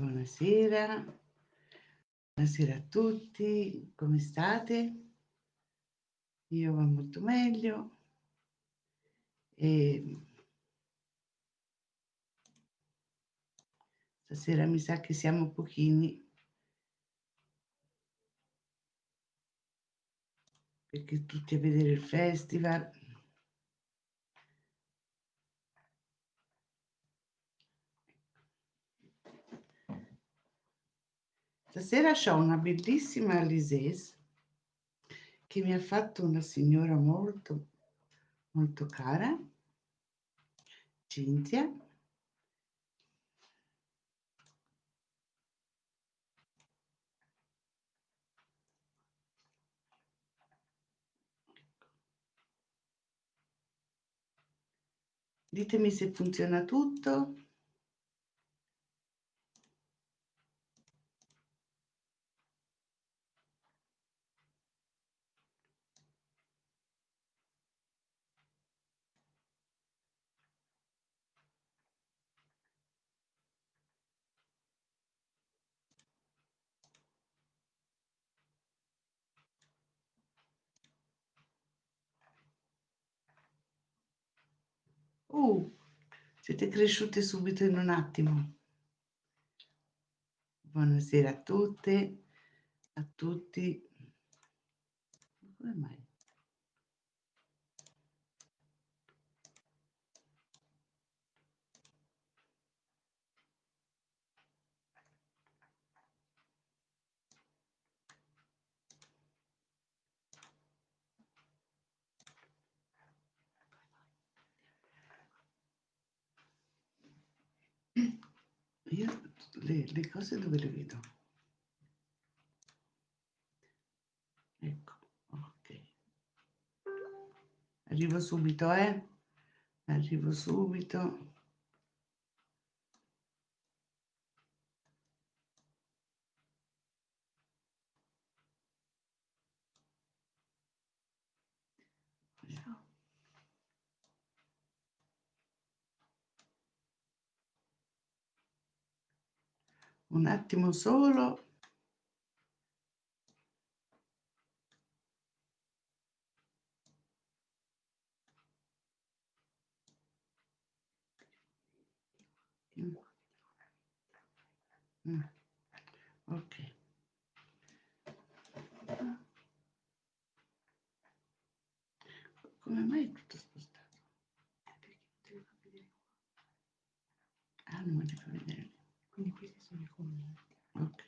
Buonasera, buonasera a tutti, come state? Io va molto meglio. E stasera mi sa che siamo pochini. Perché tutti a vedere il festival Stasera ho una bellissima Alises che mi ha fatto una signora molto, molto cara, Cinzia. Ditemi se funziona tutto. Uh, siete cresciute subito in un attimo. Buonasera a tutte, a tutti. Come mai? Io le, le cose dove le vedo? Ecco, ok. Arrivo subito, eh? Arrivo subito. Un attimo solo. Mm. ok. Come mai è tutto spostato? Ah non me li fa vedere quindi Ok.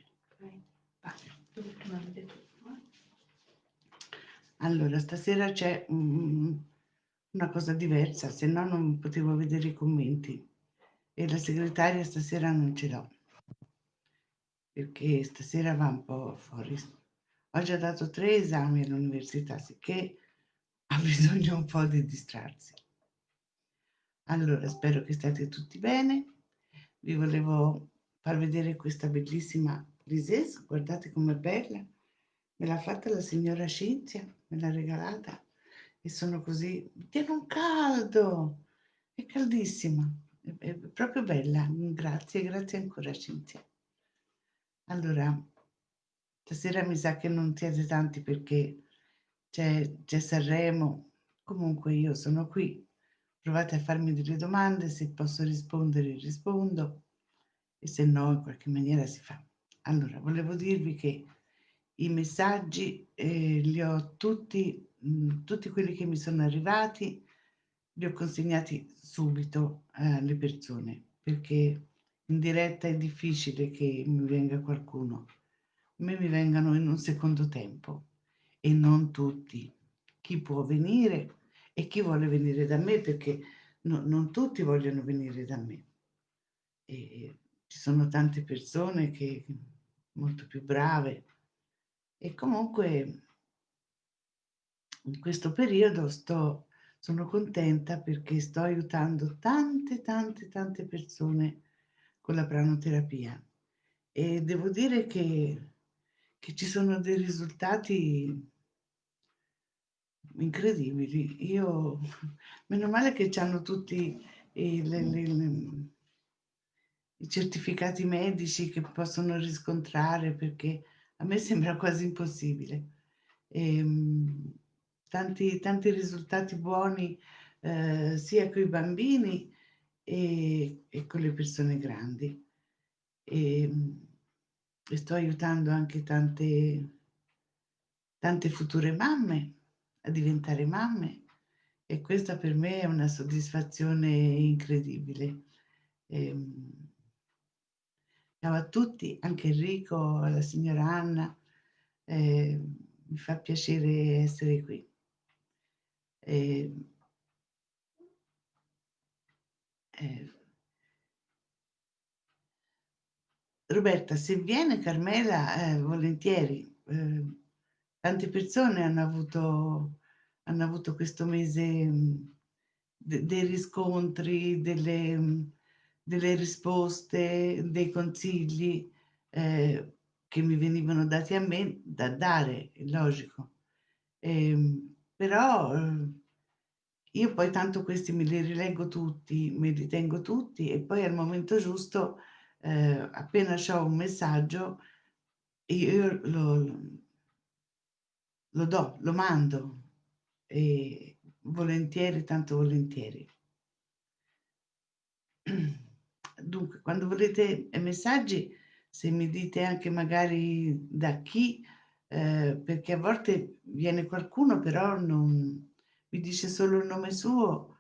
Allora, stasera c'è um, una cosa diversa, se no non potevo vedere i commenti e la segretaria stasera non ce l'ho perché stasera va un po' fuori. Ho già dato tre esami all'università, sicché ha bisogno un po' di distrarsi. Allora, spero che state tutti bene. Vi volevo far vedere questa bellissima risesa, guardate com'è bella, me l'ha fatta la signora Cinzia, me l'ha regalata e sono così, tiene un caldo, è caldissima, è, è proprio bella, grazie, grazie ancora Cinzia. Allora, stasera mi sa che non siete tanti perché c'è, Sanremo, comunque io sono qui, provate a farmi delle domande, se posso rispondere rispondo e se no in qualche maniera si fa. Allora, volevo dirvi che i messaggi eh, li ho tutti, mh, mm, tutti quelli che mi sono arrivati, li ho consegnati subito alle persone, perché in diretta è difficile che mi venga qualcuno. A me mi vengano in un secondo tempo e non tutti. Chi può venire e chi vuole venire da me, perché no, non tutti vogliono venire da me. E ci sono tante persone che molto più brave e comunque in questo periodo sto, sono contenta perché sto aiutando tante tante tante persone con la pranoterapia e devo dire che, che ci sono dei risultati incredibili. Io, meno male che hanno tutti i, le, le, i certificati medici che possono riscontrare, perché a me sembra quasi impossibile. E, ehm, tanti, tanti risultati buoni eh, sia con i bambini e, e, con le persone grandi. E, ehm, e sto aiutando anche tante, tante future mamme a diventare mamme e questa per me è una soddisfazione incredibile. Ehm, ciao a tutti, anche Enrico, alla signora Anna, eh, mi fa piacere essere qui. Eh, eh, Roberta, se viene Carmela, eh, volentieri. Eh, tante persone hanno avuto, hanno avuto questo mese mm, de dei riscontri, delle, mm, delle risposte, dei consigli eh, che mi venivano dati a me da dare, è logico. Eh, però io poi tanto questi me li rileggo tutti, me li tengo tutti e poi al momento giusto eh, appena ho un messaggio, io lo, lo do, lo mando, e volentieri, tanto volentieri. Dunque, quando volete messaggi, se mi dite anche magari da chi, eh, perché a volte viene qualcuno però non mi dice solo il nome suo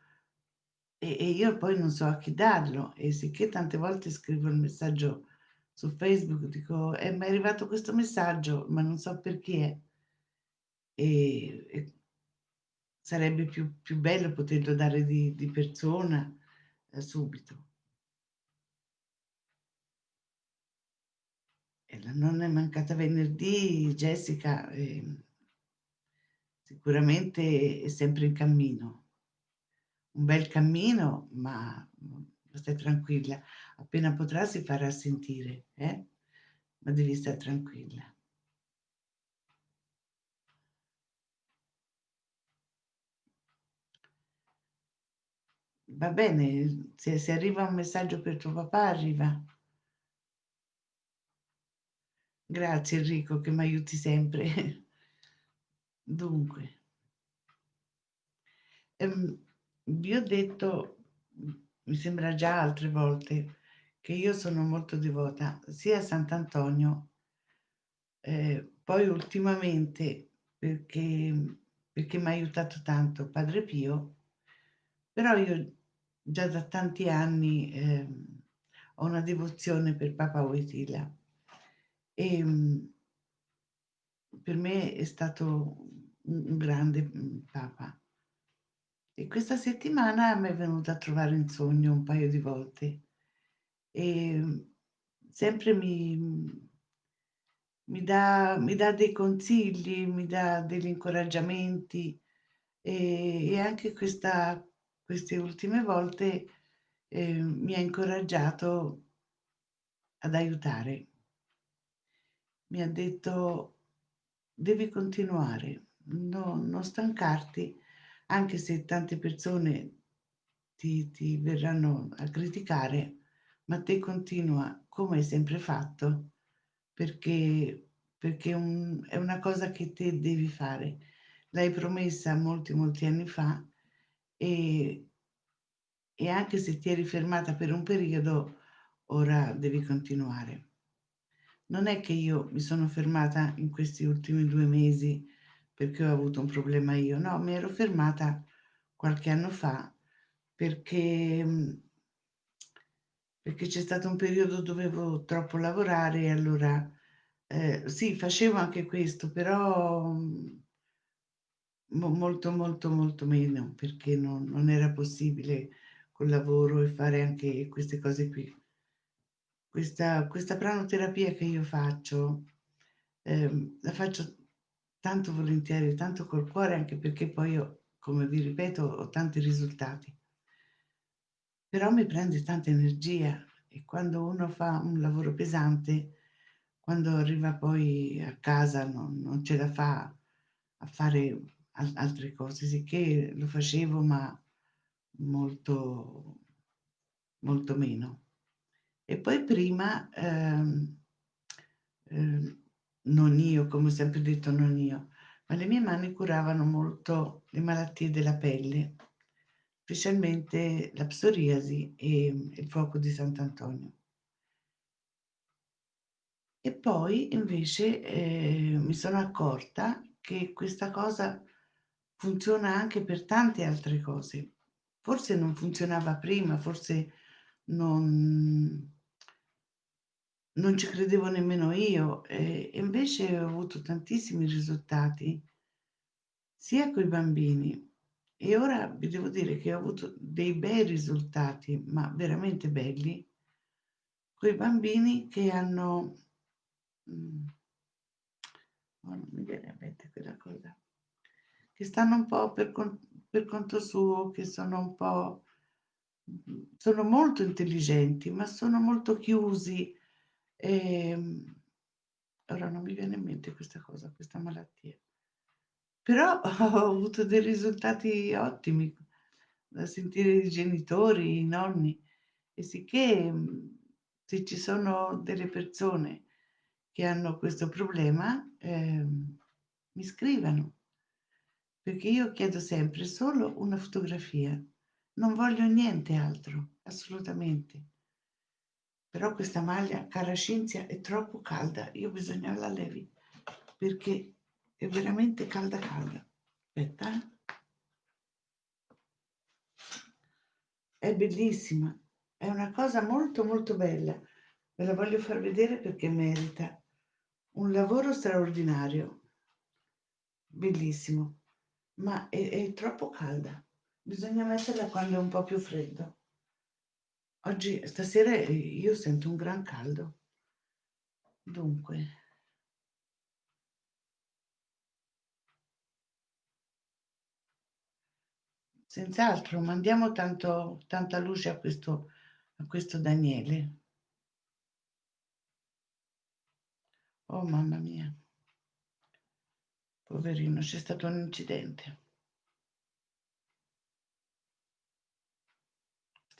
e, e io poi non so a chi darlo e sicché tante volte scrivo il messaggio su Facebook, dico, eh, è arrivato questo messaggio, ma non so per chi è. E, e sarebbe più, più, bello poterlo dare di, di persona eh, subito. Nonna è mancata venerdì, Jessica eh, sicuramente è sempre in cammino un bel cammino, ma stai tranquilla, appena potrà si farà sentire, eh? ma devi stare tranquilla. Va bene, se, se arriva un messaggio per tuo papà, arriva. Grazie Enrico che mi aiuti sempre. Dunque, ehm, vi ho detto, mi sembra già altre volte, che io sono molto devota sia a Sant'Antonio, eh, poi ultimamente perché, perché mi ha aiutato tanto Padre Pio, però io già da tanti anni eh, ho una devozione per Papa Wojtyla e per me è stato un grande Papa e questa settimana mi è venuta a trovare in sogno un paio di volte e sempre mi, mi, dà, mi dà dei consigli, mi dà degli incoraggiamenti e, e anche questa, queste ultime volte eh, mi ha incoraggiato ad aiutare. Mi ha detto devi continuare, no, non stancarti anche se tante persone ti, ti verranno a criticare, ma te continua come hai sempre fatto, perché, perché un, è una cosa che te devi fare. L'hai promessa molti, molti anni fa e, e anche se ti eri fermata per un periodo, ora devi continuare. Non è che io mi sono fermata in questi ultimi due mesi perché ho avuto un problema io, no, mi ero fermata qualche anno fa perché, mm, perché c'è stato un periodo dove dovevo troppo lavorare e allora eh, sì, facevo anche questo, però mm, molto molto molto meno perché non, non era possibile col lavoro e fare anche queste cose qui. Questa, questa pranoterapia che io faccio, eh, la faccio tanto volentieri, tanto col cuore, anche perché poi io, come vi ripeto, ho tanti risultati. Però mi prende tanta energia e quando uno fa un lavoro pesante, quando arriva poi a casa non, non ce la fa a fare al altre cose, sicché lo facevo ma molto, molto meno. E poi prima, ehm, ehm, non io, come ho sempre detto non io, ma le mie mani curavano molto le malattie della pelle, specialmente la psoriasi e il fuoco di Sant'Antonio. E poi invece, ehm, mi sono accorta che questa cosa funziona anche per tante altre cose. Forse non funzionava prima, forse non non ci credevo nemmeno io, e invece ho avuto tantissimi risultati sia coi bambini. E ora vi devo dire che ho avuto dei bei risultati, ma veramente belli, coi bambini che hanno mhmm, oh, non mi viene in mente quella cosa, che stanno un po' per con per conto suo, che sono un po' mhmm, sono molto intelligenti, ma sono molto chiusi, ehm, ora non mi viene in mente questa cosa, questa malattia. Però ho avuto dei risultati ottimi da sentire i genitori, i nonni e sicché, mhmm, se ci sono delle persone che hanno questo problema, ehm, mi scrivano, perché io chiedo sempre solo una fotografia, non voglio niente altro, assolutamente. Però questa maglia, cara Cinzia, è troppo calda, io bisogna la levi, perché è veramente calda calda. Aspetta, eh. È bellissima, è una cosa molto molto bella. Ve la voglio far vedere perché merita. Un lavoro straordinario, bellissimo, ma è, è troppo calda. Bisogna metterla quando è un po' più freddo. Oggi, stasera, eh, io sento un gran caldo. Dunque, senz'altro, mandiamo tanto, tanta luce a questo, a questo Daniele. Oh mamma mia, poverino, c'è stato un incidente.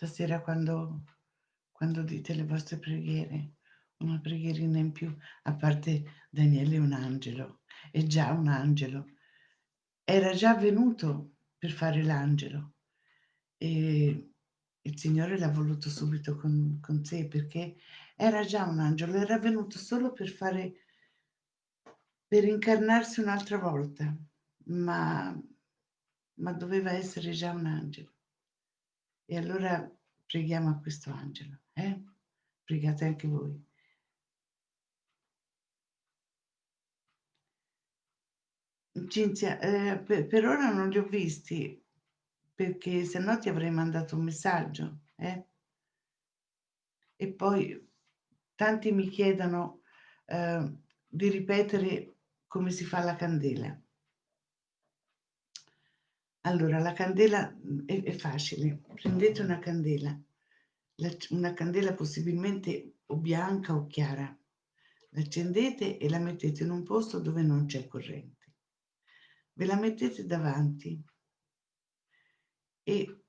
Stasera quando, quando dite le vostre preghiere, una preghierina in più, a parte Daniele un angelo, è già un angelo. Era già venuto per fare l'angelo e il Signore l'ha voluto subito con, con sé perché era già un angelo, era venuto solo per fare, per incarnarsi un'altra volta, ma, ma doveva essere già un angelo. E allora preghiamo a questo angelo, eh? Pregate anche voi. Cinzia, eh, per, per, ora non li ho visti, perché se no ti avrei mandato un messaggio, eh? E poi tanti mi chiedono eh, di ripetere come si fa la candela. Allora, la candela è, è facile, prendete una candela, la, una candela possibilmente o bianca o chiara, l'accendete e la mettete in un posto dove non c'è corrente. Ve la mettete davanti e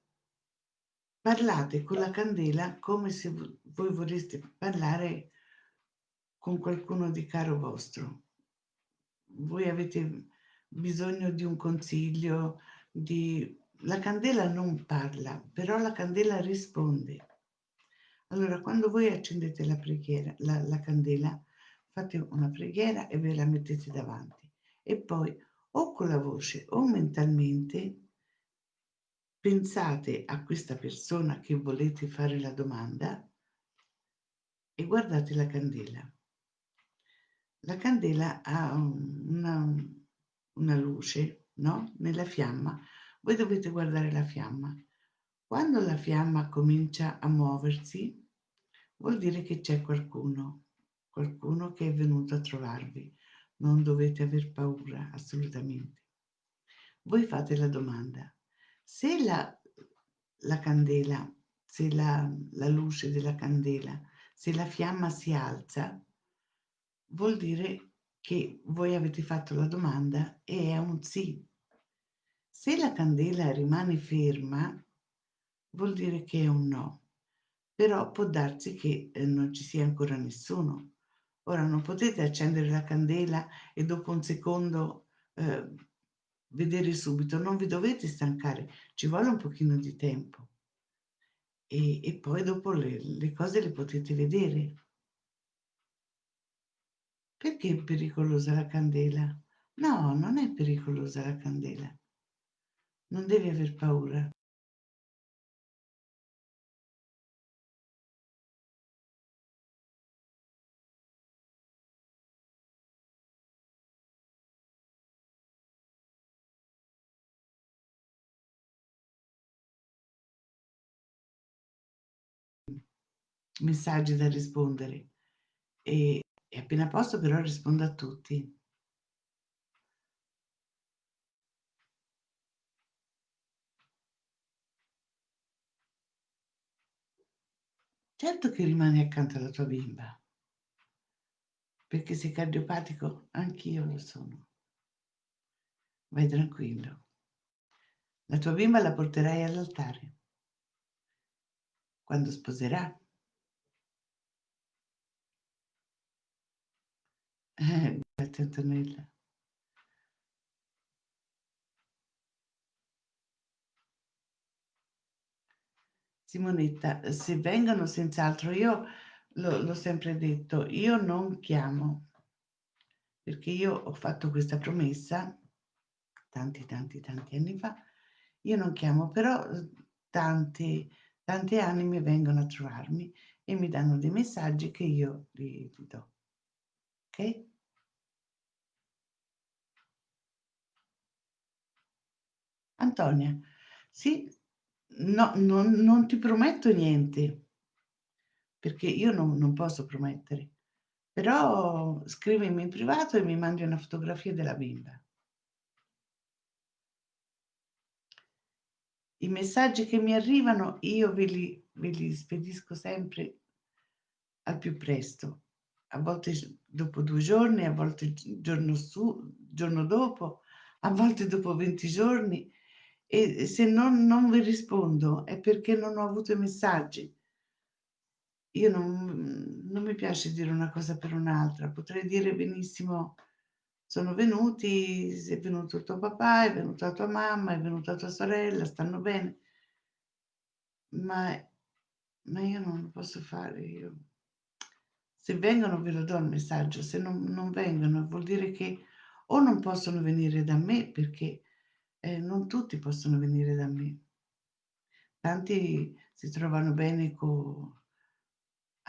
parlate con la candela come se voi vorreste parlare con qualcuno di caro vostro. Voi avete bisogno di un consiglio, di... La candela non parla, però la candela risponde. Allora, quando voi accendete la preghiera, la, la candela, fate una preghiera e ve la mettete davanti. E poi, o con la voce o mentalmente, pensate a questa persona che volete fare la domanda e guardate la candela. La candela ha una, una luce, no? Nella fiamma. Voi dovete guardare la fiamma. Quando la fiamma comincia a muoversi, vuol dire che c'è qualcuno, qualcuno che è venuto a trovarvi. Non dovete aver paura, assolutamente. Voi fate la domanda. Se la, la candela, se la, la luce della candela, se la fiamma si alza, vuol dire che voi avete fatto la domanda e è un sì. Se la candela rimane ferma, vuol dire che è un no. però può darsi che eh, non ci sia ancora nessuno. Ora non potete accendere la candela e dopo un secondo eh, vedere subito, non vi dovete stancare, ci vuole un pochino di tempo. E, e poi dopo le, le cose le potete vedere. Perché è pericolosa la candela? No, non è pericolosa la candela. Non devi aver paura. Messaggi da rispondere e, e appena posso però rispondo a tutti. Certo che rimani accanto alla tua bimba, perché sei cardiopatico, anch'io lo sono. Vai tranquillo. La tua bimba la porterai all'altare. Quando sposerà. Eh. Simonetta, se vengono senz'altro, io l'ho sempre detto, io non chiamo, perché io ho fatto questa promessa tanti, tanti, tanti anni fa, io non chiamo, però tanti, tanti anime vengono a trovarmi e mi danno dei messaggi che io gli do. Ok? Antonia, sì, no, non, non ti prometto niente, perché io non, non posso promettere, però scrivimi in privato e mi mandi una fotografia della bimba. I messaggi che mi arrivano io ve li, ve li spedisco sempre al più presto, a volte dopo due giorni, a volte il giorno, su, giorno dopo, a volte dopo 20 giorni e se non, non vi rispondo è perché non ho avuto i messaggi. Io non, non mi piace dire una cosa per un'altra, potrei dire benissimo sono venuti, è venuto tuo papà, è venuta tua mamma, è venuta tua sorella, stanno bene, ma, ma io non lo posso fare. Io. Se vengono ve lo do il messaggio, se non, non vengono vuol dire che o non possono venire da me perché eh, non tutti possono venire da me. Tanti si trovano bene con,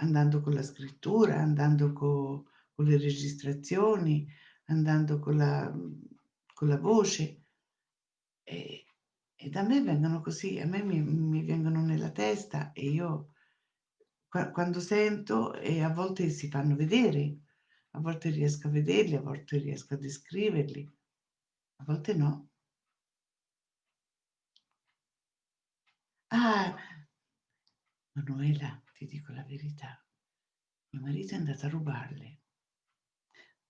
andando con la scrittura, andando con, con le registrazioni, andando con la, con la voce. E, e, da me vengono così, a me mi, mi vengono nella testa e io quando sento e a volte si fanno vedere, a volte riesco a vederli, a volte riesco a descriverli, a volte no. Ah, Manuela, ti dico la verità, mio marito è andato a rubarle,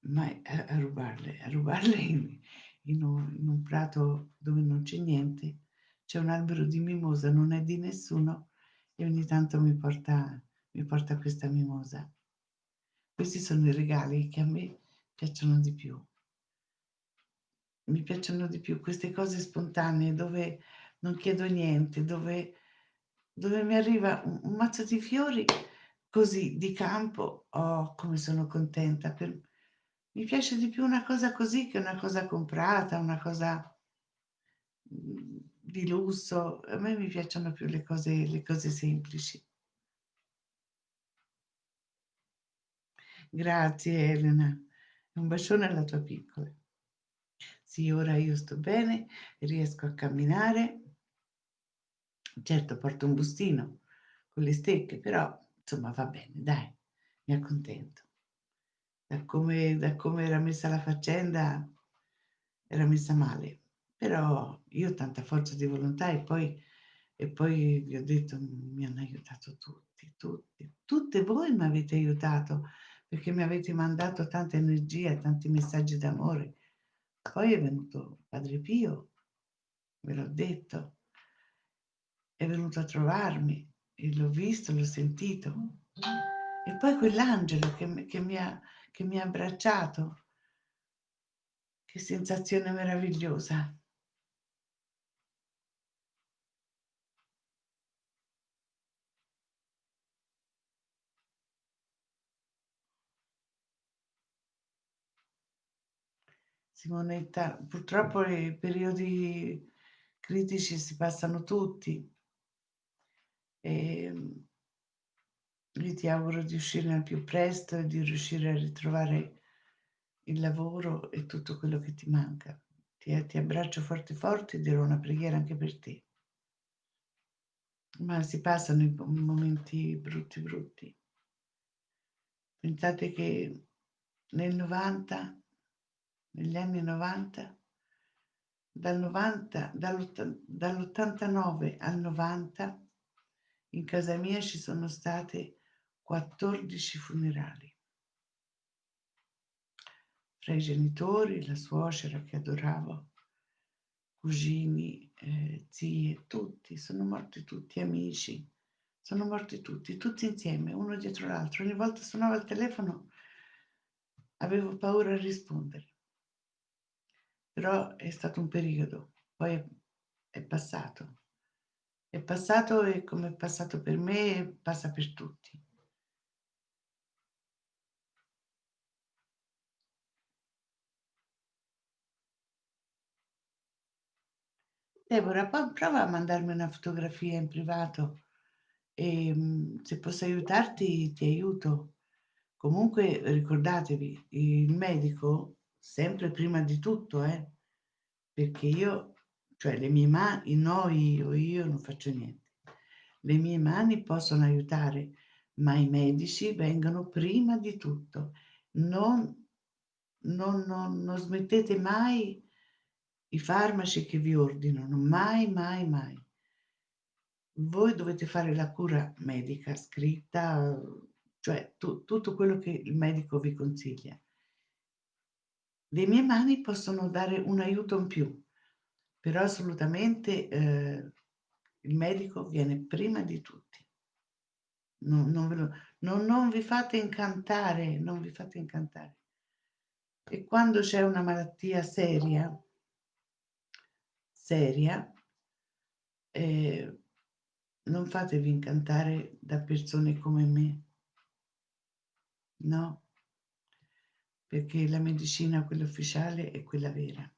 ma a, rubarle, a rubarle in, in, un, in un prato dove non c'è niente, c'è un albero di mimosa, non è di nessuno e ogni tanto mi porta, mi porta questa mimosa. Questi sono i regali che a me piacciono di più. Mi piacciono di più queste cose spontanee dove non chiedo niente, dove, dove mi arriva un, un, mazzo di fiori così di campo. Oh, come sono contenta. Per... Mi piace di più una cosa così che una cosa comprata, una cosa mm, di lusso. A me mi piacciono più le cose, le cose semplici. Grazie Elena. Un bacione alla tua piccola. Sì, ora io sto bene, riesco a camminare. Certo, porto un bustino con le stecche, però insomma va bene, dai, mi accontento. Da come, da come era messa la faccenda, era messa male. Però io ho tanta forza di volontà e poi, e poi vi ho detto, mi hanno aiutato tutti, tutti, tutte voi mi avete aiutato perché mi avete mandato tanta energia, tanti messaggi d'amore. Poi è venuto Padre Pio, ve l'ho detto, è venuto a trovarmi e l'ho visto, l'ho sentito. E poi quell'angelo che, che, mi ha, che mi ha abbracciato. Che sensazione meravigliosa. Simonetta, purtroppo i periodi critici si passano tutti. E ehm, io ti auguro di uscire al più presto e di riuscire a ritrovare il lavoro e tutto quello che ti manca. Ti, ti abbraccio forte forte e dirò una preghiera anche per te. Ma si passano i momenti brutti brutti. Pensate che nel 90, negli anni 90, dal 90, dall'89 al 90, in casa mia ci sono state 14 funerali. Fra i genitori, la suocera che adoravo, cugini, eh, zie, tutti, sono morti tutti, amici, sono morti tutti, tutti insieme, uno dietro l'altro. Ogni volta suonava il telefono, avevo paura a rispondere. Però è stato un periodo, poi è passato. È passato e come è passato per me, passa per tutti. Deborah, prova a mandarmi una fotografia in privato e mm, se posso aiutarti ti aiuto. Comunque ricordatevi, il medico sempre prima di tutto, eh, perché io, cioè le mie mani, no io, io non faccio niente. Le mie mani possono aiutare, ma i medici vengono prima di tutto. Non, non, non, non smettete mai i farmaci che vi ordinano, mai, mai, mai. Voi dovete fare la cura medica scritta, cioè tu, tutto quello che il medico vi consiglia. Le mie mani possono dare un aiuto in più, però assolutamente eh, il medico viene prima di tutti. Non, non, lo, non, non vi fate incantare, non vi fate incantare. E quando c'è una malattia seria, seria, eh, non fatevi incantare da persone come me. No, perché la medicina, quella ufficiale, è quella vera.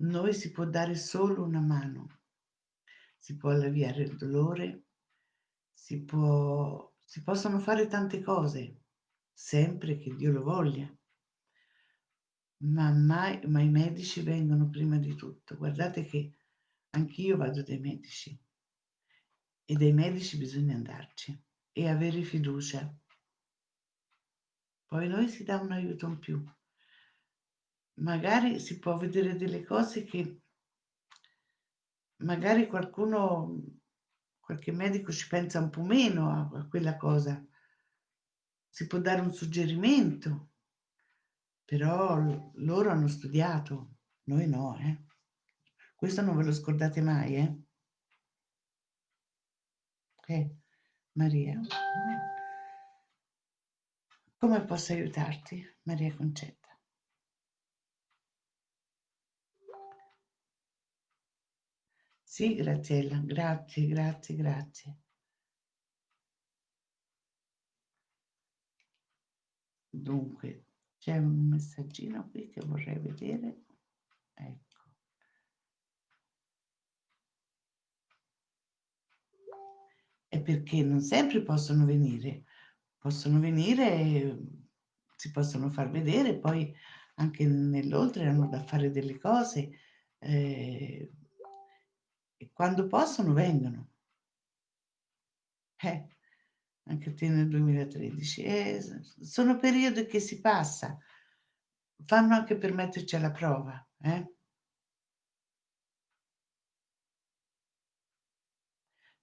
Noi si può dare solo una mano, si può alleviare il dolore, si, può, si possono fare tante cose, sempre che Dio lo voglia ma mai, ma i medici vengono prima di tutto. Guardate che anch'io vado dai medici e dai medici bisogna andarci e avere fiducia. Poi noi si dà un aiuto in più. Magari si può vedere delle cose che magari qualcuno, qualche medico ci pensa un po' meno a, a quella cosa. Si può dare un suggerimento però loro hanno studiato, noi no, eh. Questo non ve lo scordate mai, eh. Ok, Maria. Come posso aiutarti, Maria Concetta? Sì, Graziella, grazie, grazie, grazie. Dunque, c'è un messaggino qui che vorrei vedere. Ecco. È perché non sempre possono venire. Possono venire, si possono far vedere, poi anche nell'oltre hanno da fare delle cose. Eh, e quando possono vengono. Eh, anche te nel 2013. E sono periodi che si passa, fanno anche per metterci alla prova. Eh?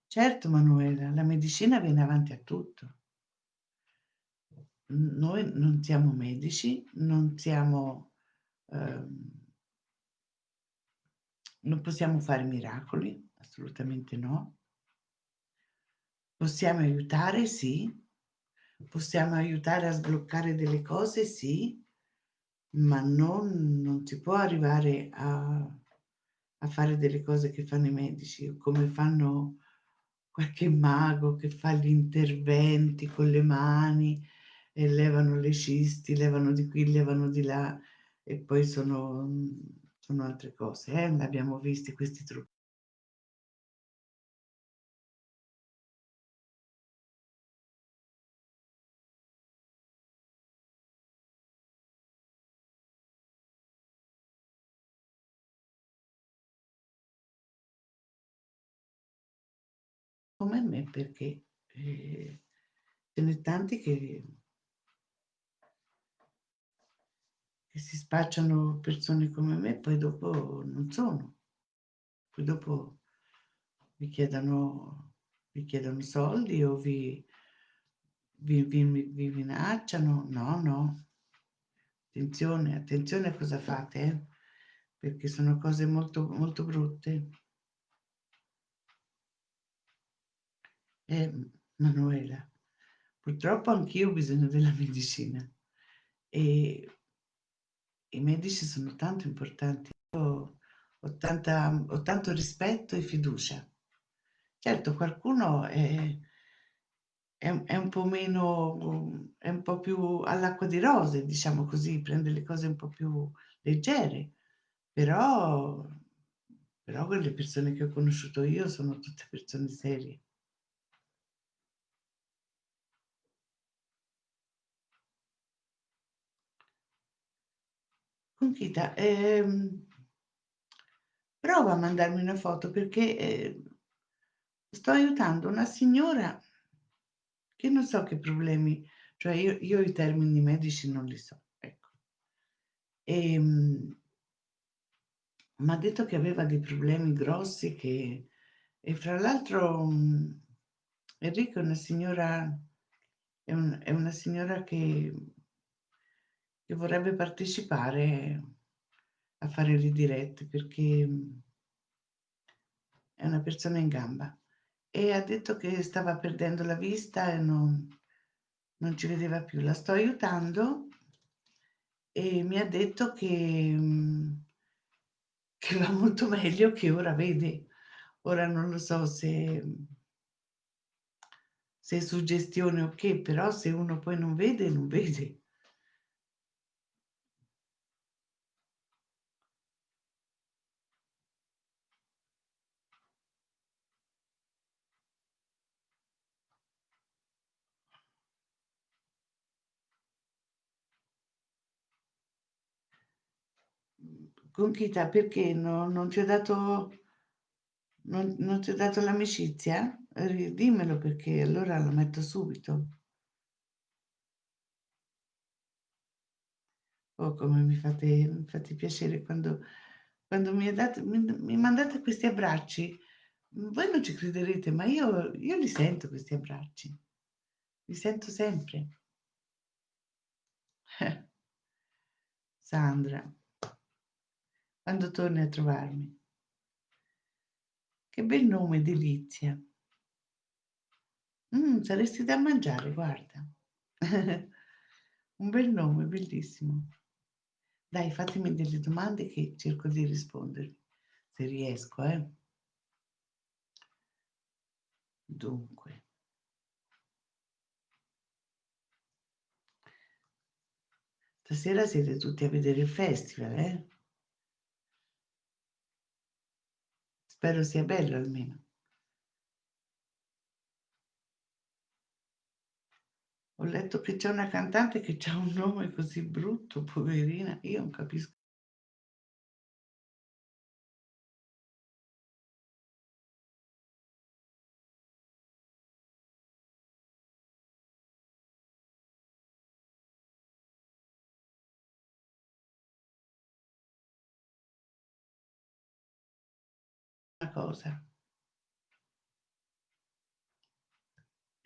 Certo, Manuela, la medicina viene avanti a tutto. Noi non siamo medici, non siamo... Ehm, non possiamo fare miracoli, assolutamente no. Possiamo aiutare? Sì. Possiamo aiutare a sbloccare delle cose? Sì. Ma non, non si può arrivare a, a fare delle cose che fanno i medici, come fanno qualche mago che fa gli interventi con le mani e levano le cisti, levano di qui, levano di là e poi sono, sono altre cose. Eh? Abbiamo visti questi trucchi. come me perché eh, ce n'è tanti che, che si spacciano persone come me, poi dopo non sono. Poi dopo vi chiedono, vi chiedono soldi o vi, vi, vi, vi minacciano. No, no. Attenzione, attenzione a cosa fate, eh? perché sono cose molto, molto brutte. Eh, Manuela, purtroppo anch'io ho bisogno della medicina e i medici sono tanto importanti. Io ho, tanta, ho tanto rispetto e fiducia. Certo, qualcuno è, è, è, un po' meno, è un po' più all'acqua di rose, diciamo così, prende le cose un po' più leggere, però, però quelle persone che ho conosciuto io sono tutte persone serie. Conchita, ehm, prova a mandarmi una foto perché eh, sto aiutando una signora che non so che problemi, cioè io, io i termini medici non li so, ecco. E ehm, mi ha detto che aveva dei problemi grossi che, e fra l'altro Enrico è una signora, è, un, è una signora che che vorrebbe partecipare a fare le dirette perché è una persona in gamba e ha detto che stava perdendo la vista e non, non ci vedeva più. La sto aiutando e mi ha detto che, che va molto meglio che ora vede. Ora non lo so se, se è suggestione o che, però se uno poi non vede, non vede. Conchita, perché no, non ti ho dato, non, non ti ho dato l'amicizia? Dimmelo perché allora lo metto subito. Oh, come mi fate, mi fate piacere quando, quando mi, date, mi, mi, mandate questi abbracci. Voi non ci crederete, ma io, io li sento questi abbracci. Li sento sempre. Sandra quando torni a trovarmi. Che bel nome, Delizia. Mm, saresti da mangiare, guarda. Un bel nome, bellissimo. Dai, fatemi delle domande che cerco di rispondervi, se riesco, eh. Dunque. Stasera siete tutti a vedere il festival, eh? Spero sia bello almeno. Ho letto che c'è una cantante che ha un nome così brutto, poverina, io non capisco. Cosa.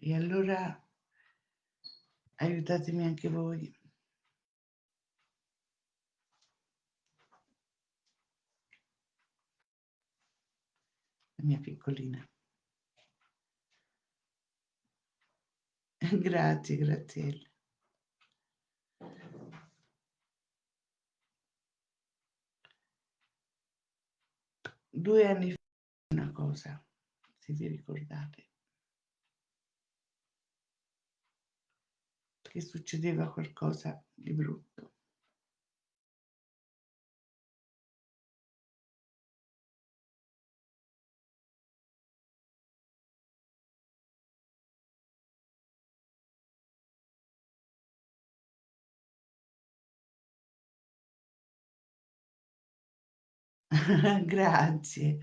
E allora aiutatemi anche voi. La mia piccolina. Grazie, Graziella. Due anni fa una cosa, se vi ricordate. Che succedeva qualcosa di brutto. Grazie.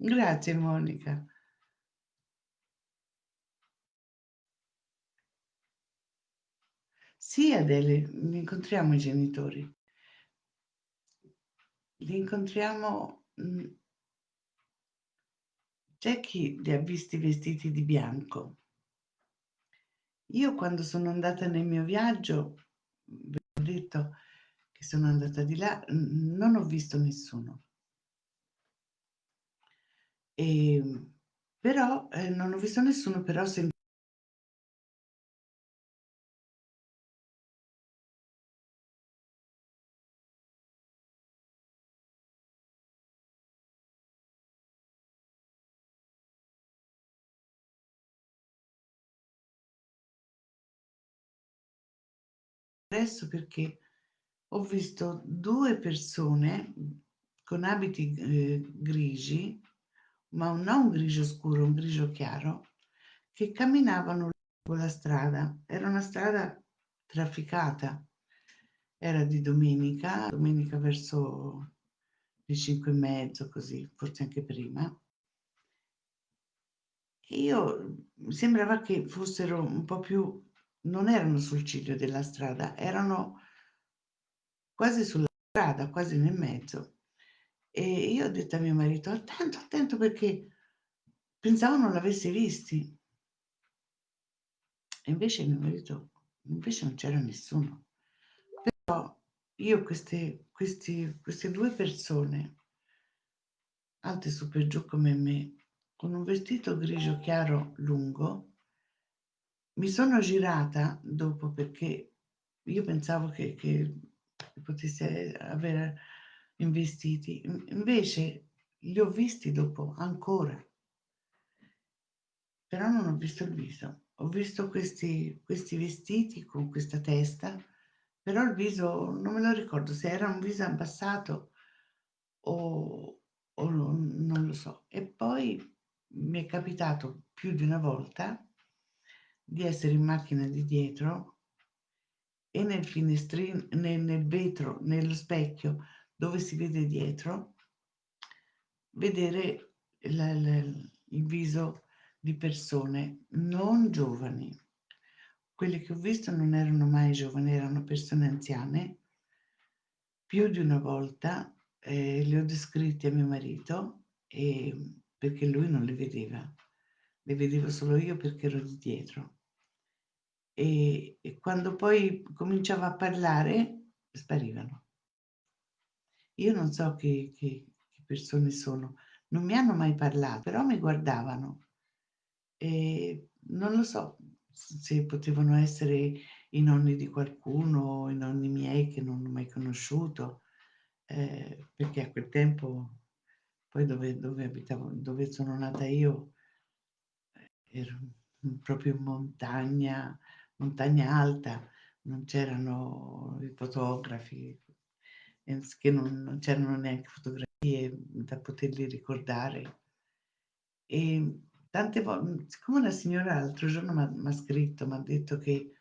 Grazie Monica. Sì Adele, li incontriamo i genitori. Li incontriamo... Mm, c'è chi li ha visti vestiti di bianco. Io quando sono andata nel mio viaggio, vi ho detto che sono andata di là, non ho visto nessuno. E, ehm, però eh, non ho visto nessuno, però sentivo adesso perché ho visto due persone con abiti eh, grigi, ma non grigio scuro, un grigio chiaro, che camminavano lungo la strada. Era una strada trafficata. Era di domenica, domenica verso le cinque e mezzo, così, forse anche prima. E io sembrava che fossero un po' più non erano sul ciglio della strada, erano quasi sulla strada, quasi nel mezzo. E io ho detto a mio marito, attento, attento perché pensavo non l'avessi visti. E invece mio marito, invece non c'era nessuno. Però io queste, questi, queste due persone, alte su per giù come me, con un vestito grigio chiaro lungo, mi sono girata dopo perché io pensavo che, che potesse aver investiti, invece li ho visti dopo ancora, però non ho visto il viso. Ho visto questi, questi vestiti con questa testa, però il viso non me lo ricordo se era un viso abbassato o, o non lo so. E poi mi è capitato più di una volta di essere in macchina di dietro e nel finestrino, nel, nel vetro, nello specchio dove si vede dietro, vedere la, la, il viso di persone non giovani. Quelle che ho visto non erano mai giovani, erano persone anziane. Più di una volta eh, le ho descritte a mio marito e, perché lui non le vedeva. Le vedevo solo io perché ero di dietro e, e quando poi cominciava a parlare sparivano. Io non so che, che, che, persone sono, non mi hanno mai parlato, però mi guardavano. E non lo so se potevano essere i nonni di qualcuno, i nonni miei che non ho mai conosciuto, eh, perché a quel tempo, poi dove, dove abitavo, dove sono nata io, ero proprio in montagna, montagna alta, non c'erano i fotografi, che non, non c'erano neanche fotografie da poterli ricordare. E tante volte, siccome una signora l'altro giorno mi ha scritto, mi ha detto che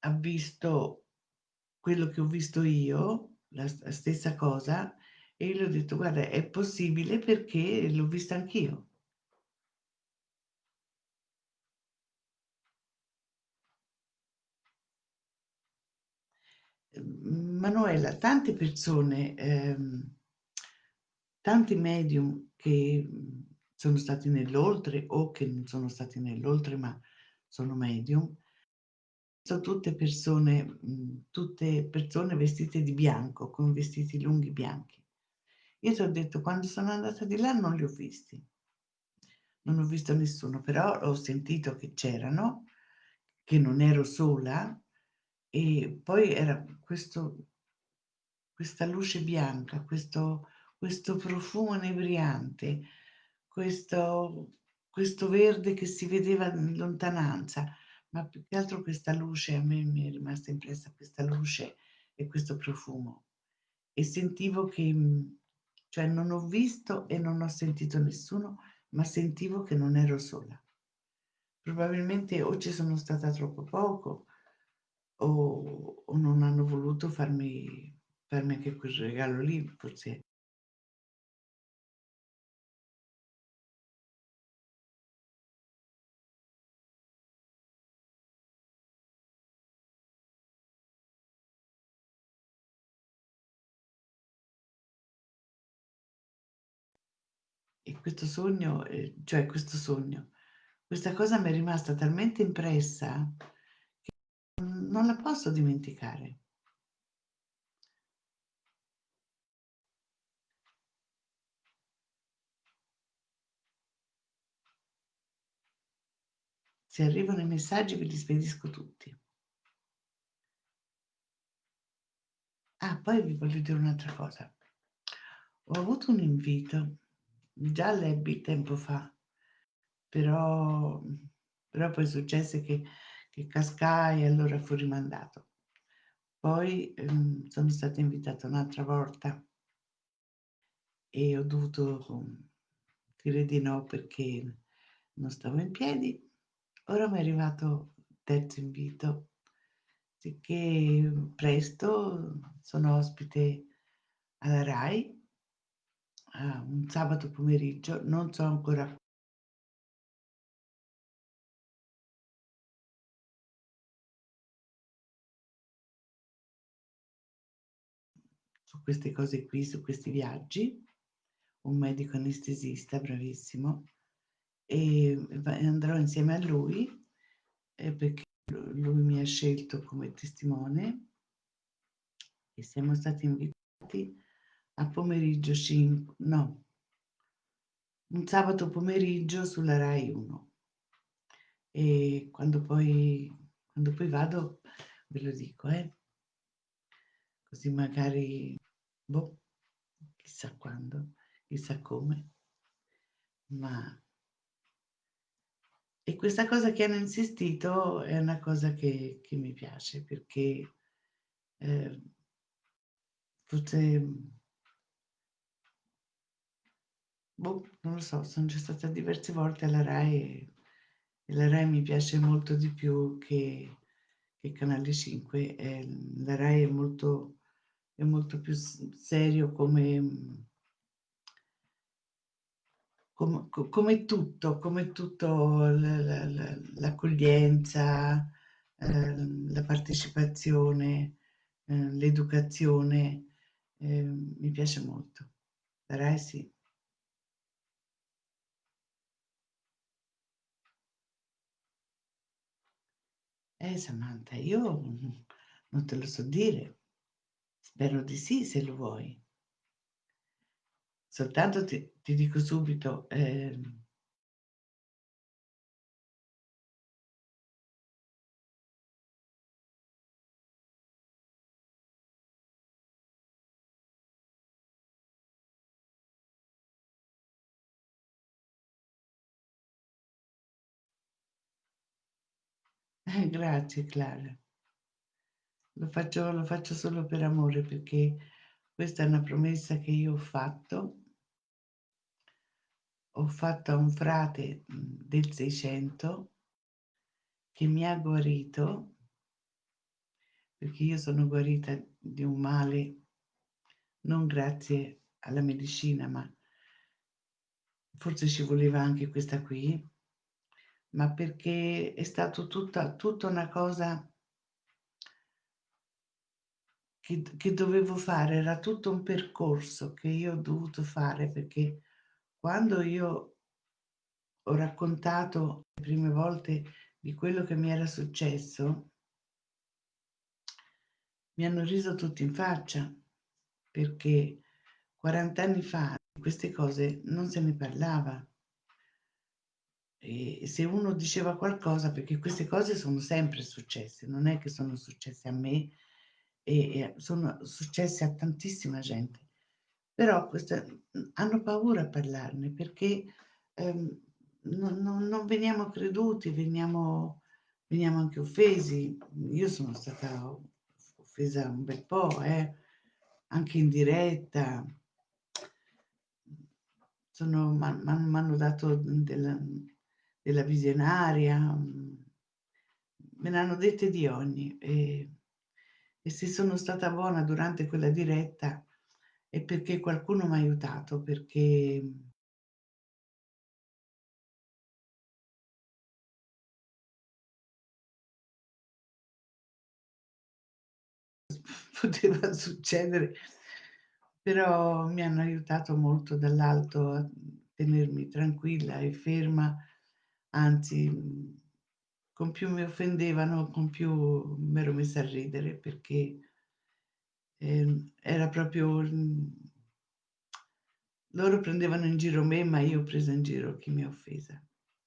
ha visto quello che ho visto io, la, la stessa cosa, e io le ho detto, guarda, è possibile perché l'ho vista anch'io. Manuela, tante persone, ehm, tanti medium che sono stati nell'oltre o che non sono stati nell'oltre ma sono medium, sono tutte persone, tutte persone vestite di bianco, con vestiti lunghi bianchi. Io ti ho detto, quando sono andata di là non li ho visti. non ho visto nessuno, però ho sentito che c'erano, che non ero sola e poi era questo questa luce bianca, questo questo profumo inebriante, questo questo verde che si vedeva in lontananza, ma più che altro questa luce a me mi è rimasta impressa questa luce e questo profumo. E sentivo che cioè non ho visto e non ho sentito nessuno, ma sentivo che non ero sola. Probabilmente o ci sono stata troppo poco o o non hanno voluto farmi farmi anche quel regalo lì, forse E questo sogno, ehm, cioè questo sogno, questa cosa m'è rimasta talmente impressa non la posso dimenticare. Se arrivano i messaggi ve li spedisco tutti. Ah, poi vi voglio dire un'altra cosa. Ho avuto un invito, già l'ebbi tempo fa, però però poi successe che che cascai e allora fu rimandato. Poi, ehm, sono stata invitata un'altra volta e ho dovuto, mhmm, dire di no perché non stavo in piedi. Ora m'è arrivato il terzo invito, sicché presto sono ospite alla RAI un sabato pomeriggio, non so ancora queste cose qui, su questi viaggi, un medico anestesista bravissimo, e andrò insieme a lui, ehm, perché lu lui mi ha scelto come testimone e siamo stati invitati a pomeriggio cinq no, un sabato pomeriggio sulla Rai 1. E quando poi quando poi vado ve lo dico, eh. Così magari, boh, chissà quando, chissà come, ma e questa cosa che hanno insistito è una cosa che che mi piace perché, ehm, forse boh, non lo so, son già stata diverse volte alla Rai e e la Rai mi piace molto di più che che Canale 5. Ehm, la Rai è molto è molto più serio come mhmm com co come tutto, come tutto l'accoglienza, ehm, la partecipazione, ehm, l'educazione, ehm, mi piace molto. La Rai sì. Eh, Samantha, io, non te lo so dire. Spero di sì, se lo vuoi. Soltanto ti ti dico subito, eh, grazie Clara. Lo faccio lo faccio solo per amore, perché questa è una promessa che io ho fatto. Ho fatto a un frate, mhmm, del 600 che mi ha guarito perché io sono guarita di un male non grazie alla medicina, ma forse ci voleva anche questa qui, ma perché è stato tutta tutta una cosa che che dovevo fare, era tutto un percorso che io ho dovuto fare, perché quando io ho raccontato le prime volte di quello che mi era successo mi hanno riso tutti in faccia, perché 40 anni fa di queste cose non se ne parlava. e se uno diceva qualcosa perché queste cose sono sempre successe, non è che sono successe a me e sono successe a tantissima gente. Però queste mhmm, hanno paura a parlarne perché, ehm, non non non veniamo creduti, veniamo veniamo anche offesi. Io sono stata offesa un bel po', eh, anche in diretta. Sono m'han m'hanno dato della della visionaria, me ne hanno dette di ogni e e se sono stata buona durante quella diretta è perché qualcuno m'ha aiutato, perché poteva succedere, però mi hanno aiutato molto dall'alto a tenermi tranquilla e ferma, anzi, con più mi offendevano, con più m'ero messa a ridere perché ehm, era proprio loro prendevano in giro me, ma io ho preso in giro chi mi ha offesa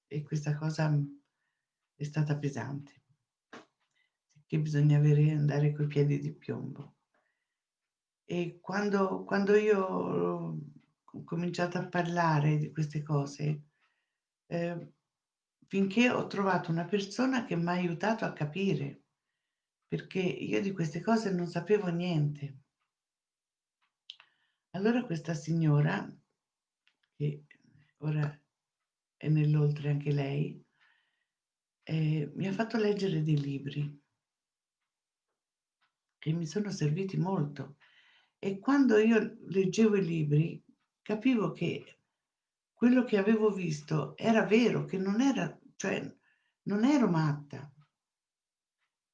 e questa cosa, mhmm, è stata pesante. Che bisogna avere andare coi piedi di piombo. E quando quando io ho cominciato a parlare di queste cose, ehm, finché ho trovato una persona che m'ha aiutato a capire, perché io di queste cose non sapevo niente. Allora questa signora, che ora è nell'oltre anche lei, ehm, mi ha fatto leggere dei libri che mi sono serviti molto e quando io leggevo i libri capivo che quello che avevo visto era vero, che non era cioè non ero matta.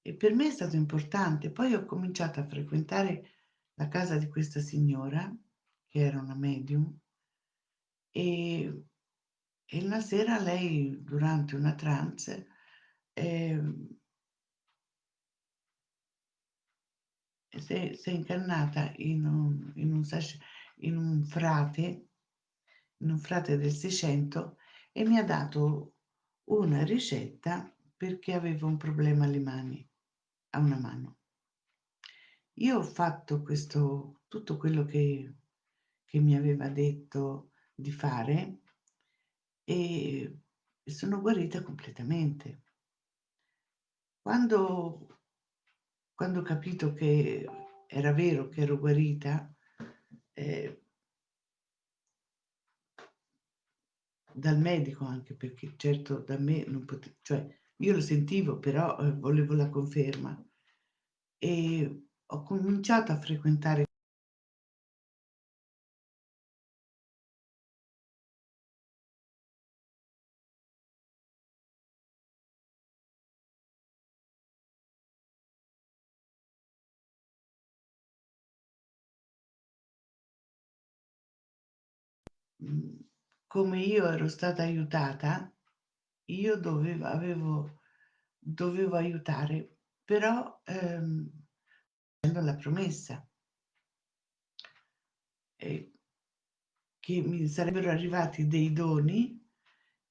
E per me è stato importante. Poi ho cominciato a frequentare la casa di questa signora, che era una medium, e e una sera lei durante una trance, ehm si è si è incannata in un in un in un frate in un frate del 600 e mi ha dato una ricetta perché avevo un problema alle mani, a una mano. Io ho fatto questo tutto quello che che mi aveva detto di fare e sono guarita completamente. Quando quando ho capito che era vero che ero guarita, ehm dal medico anche, perché certo da me non pote cioè io lo sentivo, però, ehm, volevo la conferma. E ho cominciato a frequentare come io ero stata aiutata, io doveva avevo dovevo aiutare, però, ehm, la promessa. E che mi sarebbero arrivati dei doni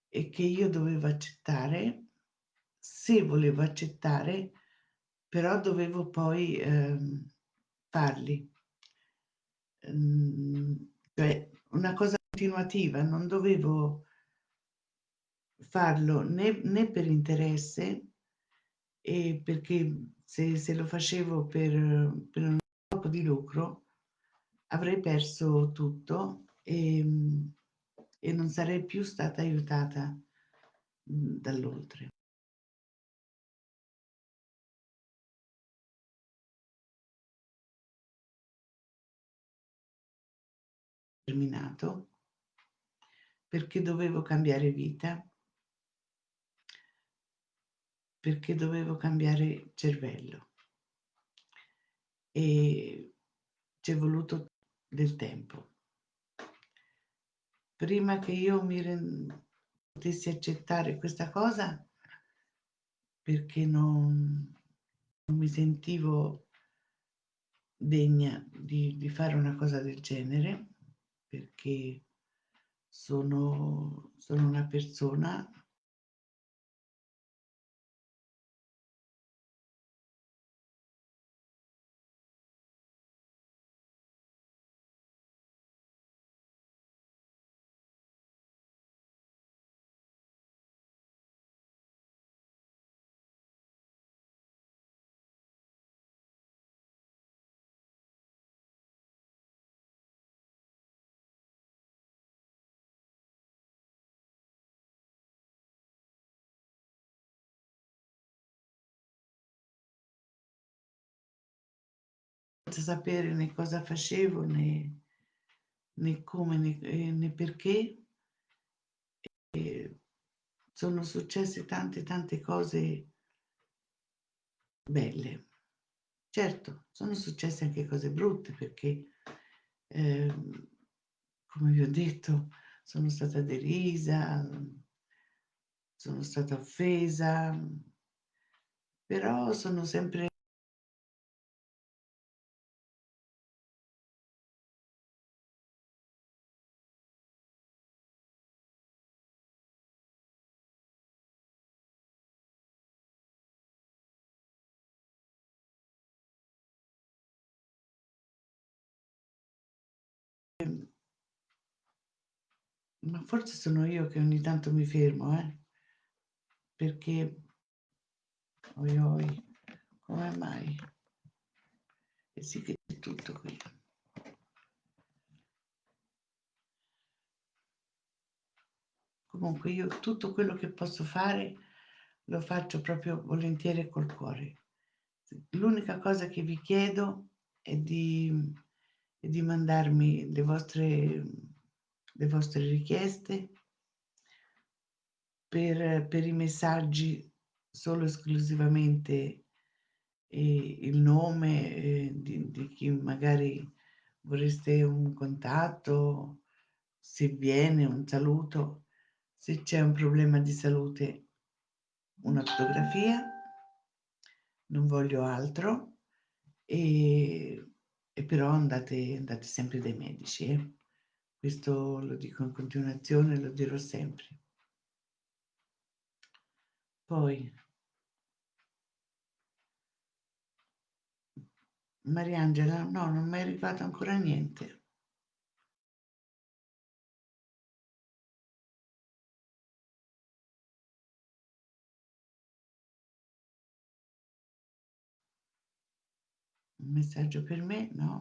e che io dovevo accettare, se volevo accettare, però dovevo poi, ehm, farli. Mhmm, cioè una cosa continuativa, non dovevo farlo né né per interesse, e perché se se lo facevo per per uno scopo di lucro avrei perso tutto, ehm, e non sarei più stata aiutata, mhmm, dall'oltre. Terminato perché dovevo cambiare vita perché dovevo cambiare cervello. E c'è voluto del tempo. Prima che io mi ren potessi accettare questa cosa perché non non mi sentivo degna di di fare una cosa del genere, perché sono sono una persona sapere né cosa facevo né, né come né, eh, né perché. E sono successe tante tante cose belle. Certo, sono successe anche cose brutte perché, ehm, come vi ho detto, sono stata derisa, sono stata offesa, però sono sempre Ma forse sono io che ogni tanto mi fermo, eh, perché oi oi, come mai? E sì che c'è tutto qui. Comunque io tutto quello che posso fare lo faccio proprio volentieri col cuore. L'unica cosa che vi chiedo è di, è di mandarmi le vostre, le vostre richieste per, per i messaggi solo esclusivamente eh, il nome eh, di, di chi magari vorreste un contatto, se viene un saluto, se c'è un problema di salute una fotografia, non voglio altro e, e però andate, andate sempre dai medici. Eh? Questo lo dico in continuazione, lo dirò sempre. Poi, Mariangela, no, non mi è arrivato ancora niente. Un messaggio per me? No.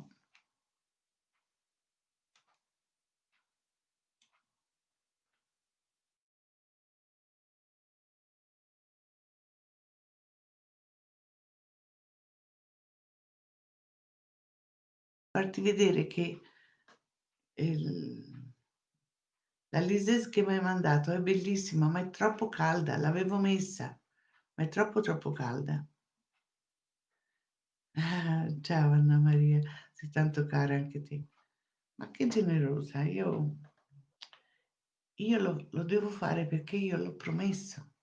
Farti vedere che il, la lises che mi hai mandato è bellissima, ma è troppo calda, l'avevo messa, ma è troppo troppo calda. Ah, ciao Anna Maria, sei tanto cara anche te. Ma che generosa, io, io lo, lo devo fare perché io l'ho promesso.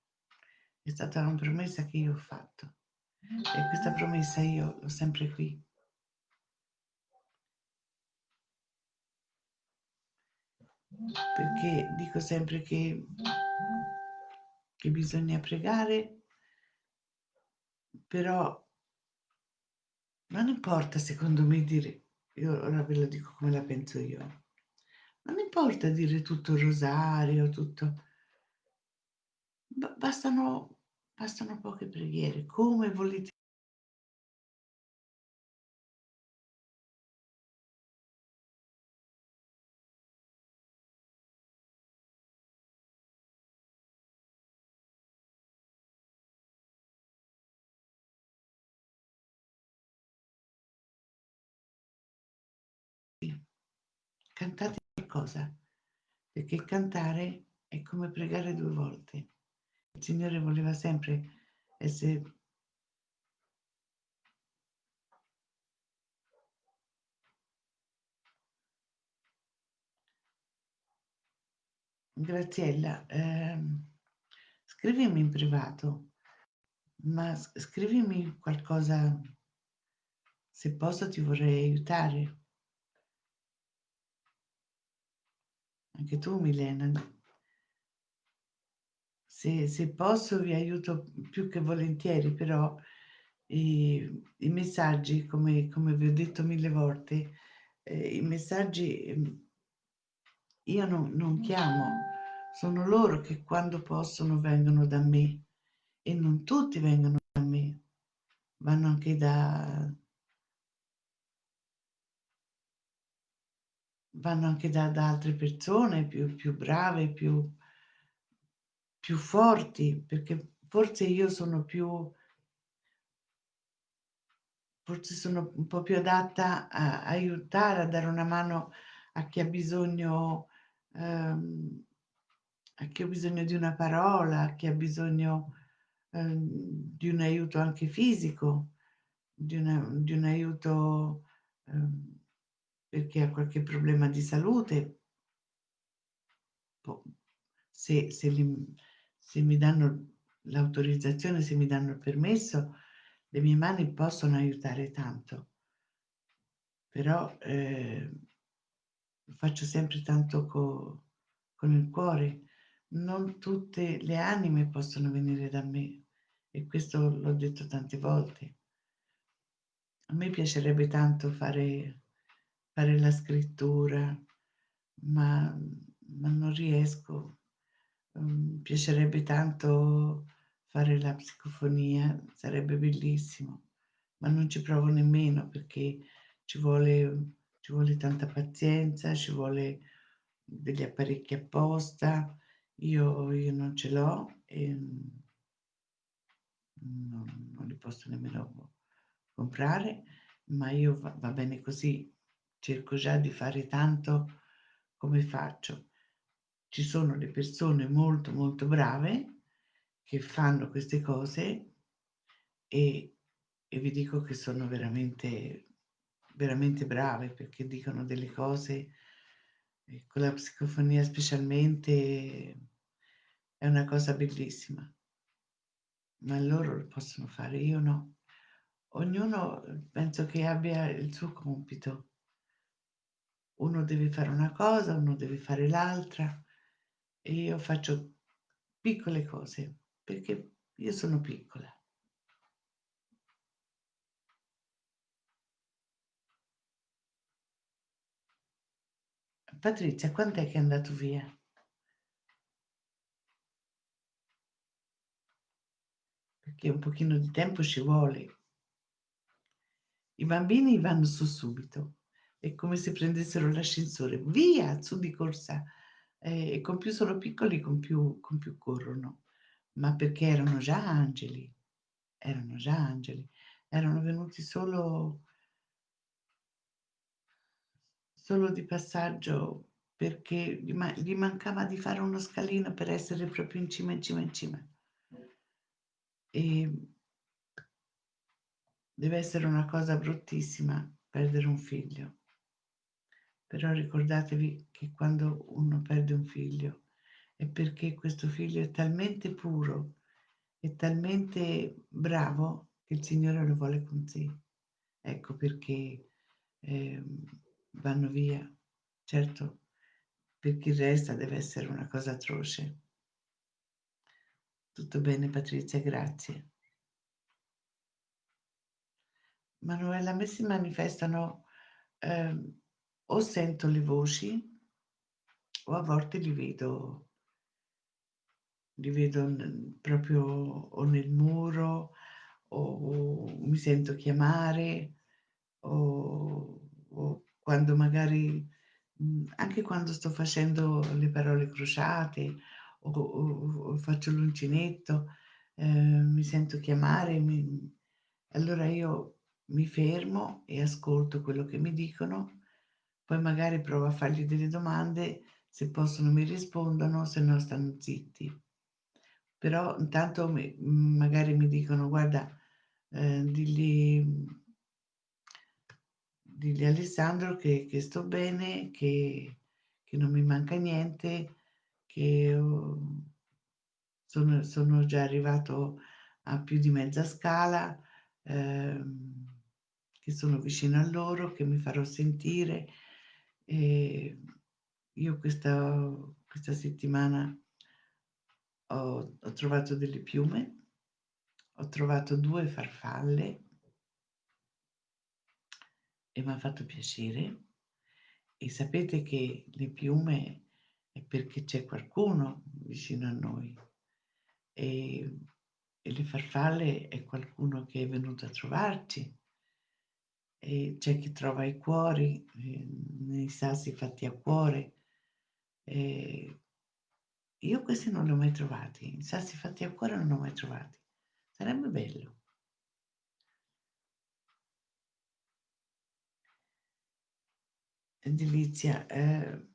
È stata una promessa che io ho fatto e questa promessa io l'ho sempre qui. Perché dico sempre che, che bisogna pregare, però non importa secondo me dire, io ora ve lo dico come la penso io, non importa dire tutto il rosario, tutto, bastano, bastano poche preghiere, come volete cantate qualcosa, perché cantare è come pregare due volte. Il Signore voleva sempre essere Graziella, ehm, scrivimi in privato, ma scrivimi qualcosa, se posso ti vorrei aiutare. Anche tu, Milena. Se, se posso vi aiuto più che volentieri, però i, i messaggi, come, come, vi ho detto mille volte, eh, i messaggi ehm, io non, non chiamo, sono loro che quando possono vengono da me. E non tutti vengono da me, vanno anche da, vanno anche da, da altre persone più, più brave, più, più forti, perché forse io sono più, forse sono un po' più adatta a aiutare, a dare una mano a chi ha bisogno, ehm, a chi ha bisogno di una parola, a chi ha bisogno, ehm, di un aiuto anche fisico, di una di un aiuto, ehm, perché ha qualche problema di salute. Se se li se mi danno l'autorizzazione, se mi danno il permesso, le mie mani possono aiutare tanto. Però, ehm, lo faccio sempre tanto co con il cuore. Non tutte le anime possono venire da me e questo l'ho detto tante volte. A me piacerebbe tanto fare fare la scrittura, ma ma non riesco. Mhmm, piacerebbe tanto fare la psicofonia, sarebbe bellissimo, ma non ci provo nemmeno perché ci vuole ci vuole tanta pazienza, ci vuole degli apparecchi apposta. Io io non ce l'ho e, non non li posso nemmeno comprare, ma io va va bene così. Cerco già di fare tanto come faccio. Ci sono le persone molto, molto brave che fanno queste cose e e vi dico che sono veramente veramente brave perché dicono delle cose e con la psicofonia specialmente è una cosa bellissima. Ma loro lo possono fare, io no. Ognuno, uhm, penso che abbia il suo compito. Uno deve fare una cosa, uno deve fare l'altra e io faccio piccole cose, perché io sono piccola. Patrizia, quant'è che è andato via? Perché un pochino di tempo ci vuole. I bambini vanno su subito. È come se prendessero l'ascensore, via, su di corsa. Ehm, e con più sono piccoli, con più con più corrono. Ma perché erano già angeli, erano già angeli. Erano venuti solo solo di passaggio perché gli ma gli mancava di fare uno scalino per essere proprio in cima, in cima, in cima. Ehm Deve essere una cosa bruttissima perdere un figlio. Però ricordatevi che quando uno perde un figlio è perché questo figlio è talmente puro e talmente bravo che il Signore lo vuole con sé. Ecco perché, ehm, vanno via. Certo, per chi resta deve essere una cosa atroce. Tutto bene Patrizia, grazie. Manuela, a me si manifestano, ehm, o sento le voci o a volte li vedo li vedo proprio o nel muro o mi sento chiamare o o quando magari mhmm, anche quando sto facendo le parole crociate o o o faccio l'uncinetto, ehm, mi sento chiamare, mi allora io mi fermo e ascolto quello che mi dicono, poi magari provo a fargli delle domande, se possono mi rispondono, se no stanno zitti. Però intanto mi magari mi dicono: "Guarda, ehm, digli Alessandro che che sto bene, che che non mi manca niente, che ho sono sono già arrivato a più di mezza scala, ehm, che sono vicino a loro, che mi farò sentire". Ehm, io questa questa settimana ho ho trovato delle piume, ho trovato 2 farfalle e m'ha fatto piacere. E sapete che le piume è perché c'è qualcuno vicino a noi. Ehm, e le farfalle è qualcuno che è venuto a trovarci e c'è chi trova i cuori eh, nei sassi fatti a cuore. Eh, io questi non li ho mai trovati, i sassi fatti a cuore non li ho mai trovati. Sarebbe bello. Edilizia, eh,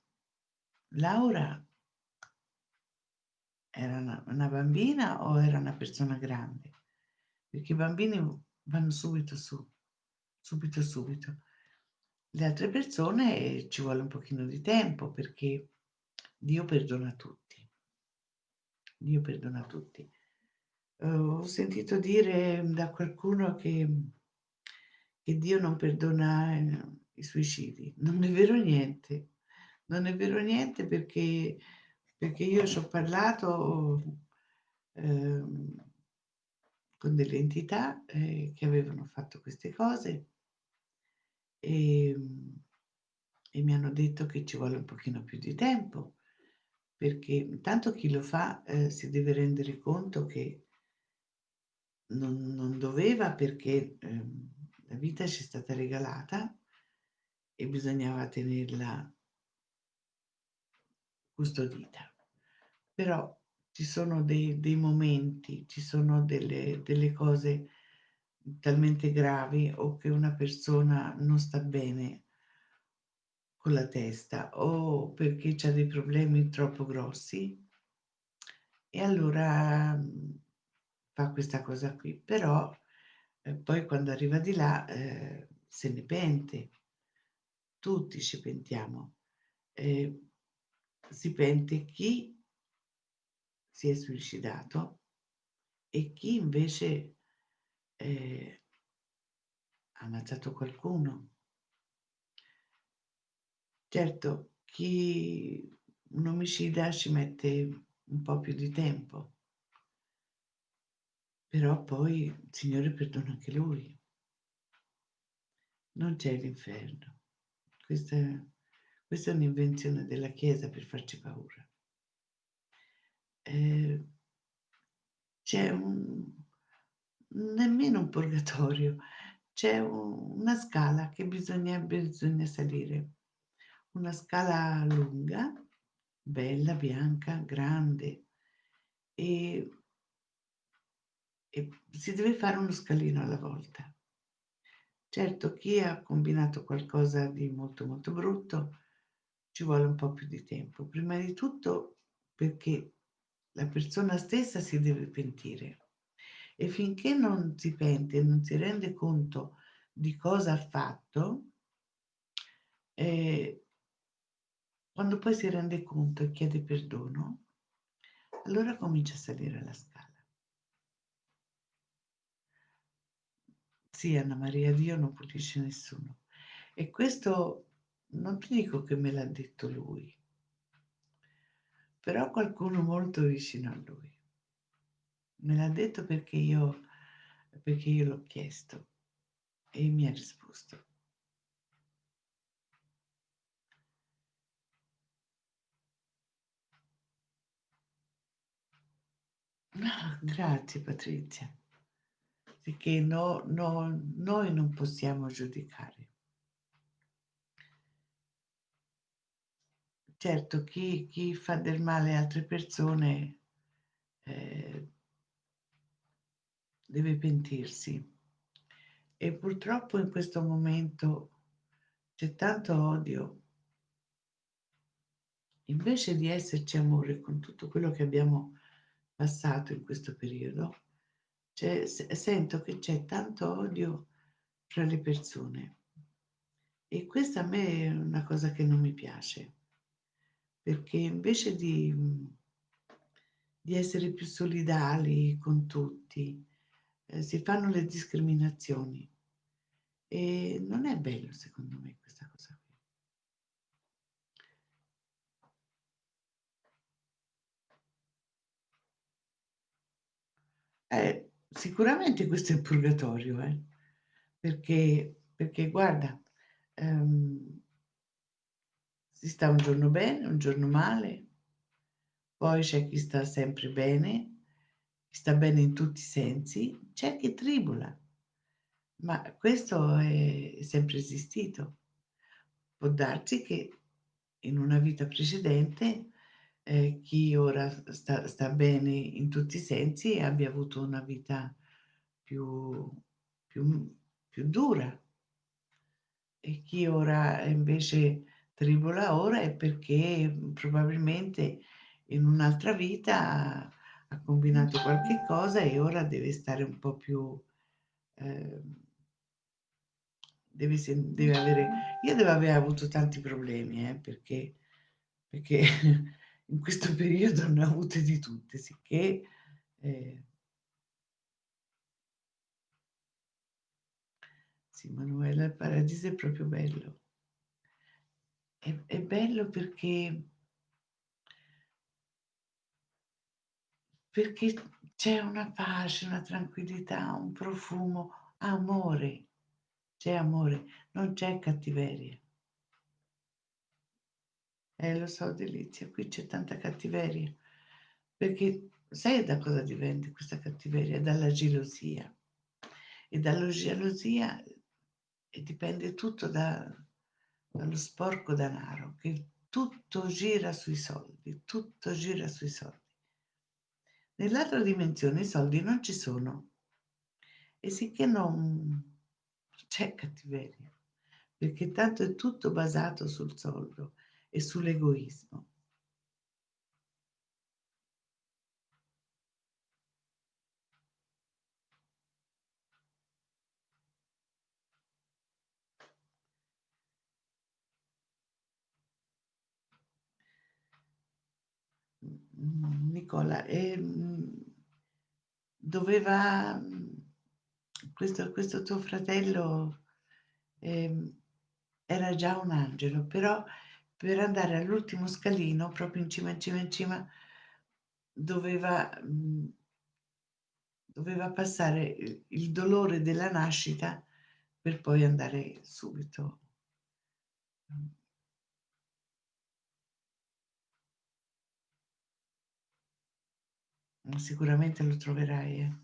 Laura era una, una, bambina o era una persona grande? Perché i bambini vanno subito su subito, subito. Le altre persone ci vuole un pochino di tempo perché Dio perdona tutti. Dio perdona tutti. Uh, ho sentito dire da qualcuno che, che Dio non perdona eh, i suicidi. Non è vero niente. Non è vero niente perché, perché io ci ho parlato eh, con delle entità eh, che avevano fatto queste cose e, e mi hanno detto che ci vuole un pochino più di tempo perché intanto chi lo fa eh, si deve rendere conto che non, non doveva perché eh, la vita ci è stata regalata e bisognava tenerla custodita. Però ci sono dei, dei momenti, ci sono delle, delle cose talmente gravi o che una persona non sta bene con la testa o perché ha dei problemi troppo grossi e allora mhmm, fa questa cosa qui. Però eh, poi quando arriva di là eh, se ne pente, tutti ci pentiamo. Eh, si pente chi si è suicidato e chi invece eh, ammazzato qualcuno. Certo, chi un omicida ci mette un po' più di tempo, però poi il Signore perdona anche lui. Non c'è l'inferno. Questa, questa è un'invenzione della Chiesa per farci paura. Eh, c'è un, nemmeno un purgatorio, c'è un, una scala che bisogna, bisogna salire, una scala lunga, bella, bianca, grande e, e si deve fare uno scalino alla volta. Certo, chi ha combinato qualcosa di molto molto brutto ci vuole un po' più di tempo. Prima di tutto perché la persona stessa si deve pentire e finché non si pente, non si rende conto di cosa ha fatto, eh, quando poi si rende conto e chiede perdono, allora comincia a salire la scala. Sì, Anna Maria, Dio non pulisce nessuno. E questo non ti dico che me l'ha detto lui, però qualcuno molto vicino a lui. Me l'ha detto perché io, perché io l'ho chiesto e mi ha risposto. Ah, grazie Patrizia, perché no, no, noi non possiamo giudicare. Certo, chi, chi fa del male a altre persone eh, deve pentirsi. E purtroppo in questo momento c'è tanto odio. Invece di esserci amore con tutto quello che abbiamo passato in questo periodo, sento che c'è tanto odio fra le persone. E questa a me è una cosa che non mi piace, perché invece di, di essere più solidali con tutti, eh, si fanno le discriminazioni. E non è bello secondo me questa cosa qui. Eh, sicuramente questo è il purgatorio, eh? perché, perché guarda, ehm, si sta un giorno bene, un giorno male, poi c'è chi sta sempre bene, sta bene in tutti i sensi, c'è chi tribula, ma questo è sempre esistito. Può darsi che in una vita precedente eh, chi ora sta, sta, bene in tutti i sensi abbia avuto una vita più, più, più dura e chi ora invece tribola ora è perché probabilmente in un'altra vita ha combinato qualche cosa e ora deve stare un po' più... Eh, deve, deve avere... Io devo aver avuto tanti problemi, eh, perché, perché in questo periodo ne ho avute di tutte, sicché... Eh, sì, Manuela, il paradiso è proprio bello. È, è bello perché perché c'è una pace, una tranquillità, un profumo, amore. C'è amore, non c'è cattiveria. Eh, lo so, Delizia, qui c'è tanta cattiveria. Perché sai da cosa dipende questa cattiveria? Dalla gelosia. E dalla gelosia dipende tutto da, dallo sporco denaro, che tutto gira sui soldi, tutto gira sui soldi. Nell'altra dimensione i soldi non ci sono e sicché non c'è cattiveria, perché tanto è tutto basato sul soldo e sull'egoismo. Nicola, eh, doveva questo, questo tuo fratello eh, era già un angelo, però per andare all'ultimo scalino, proprio in cima, in cima, in cima, doveva, mh, doveva passare il dolore della nascita per poi andare subito. Sicuramente lo troverai, eh.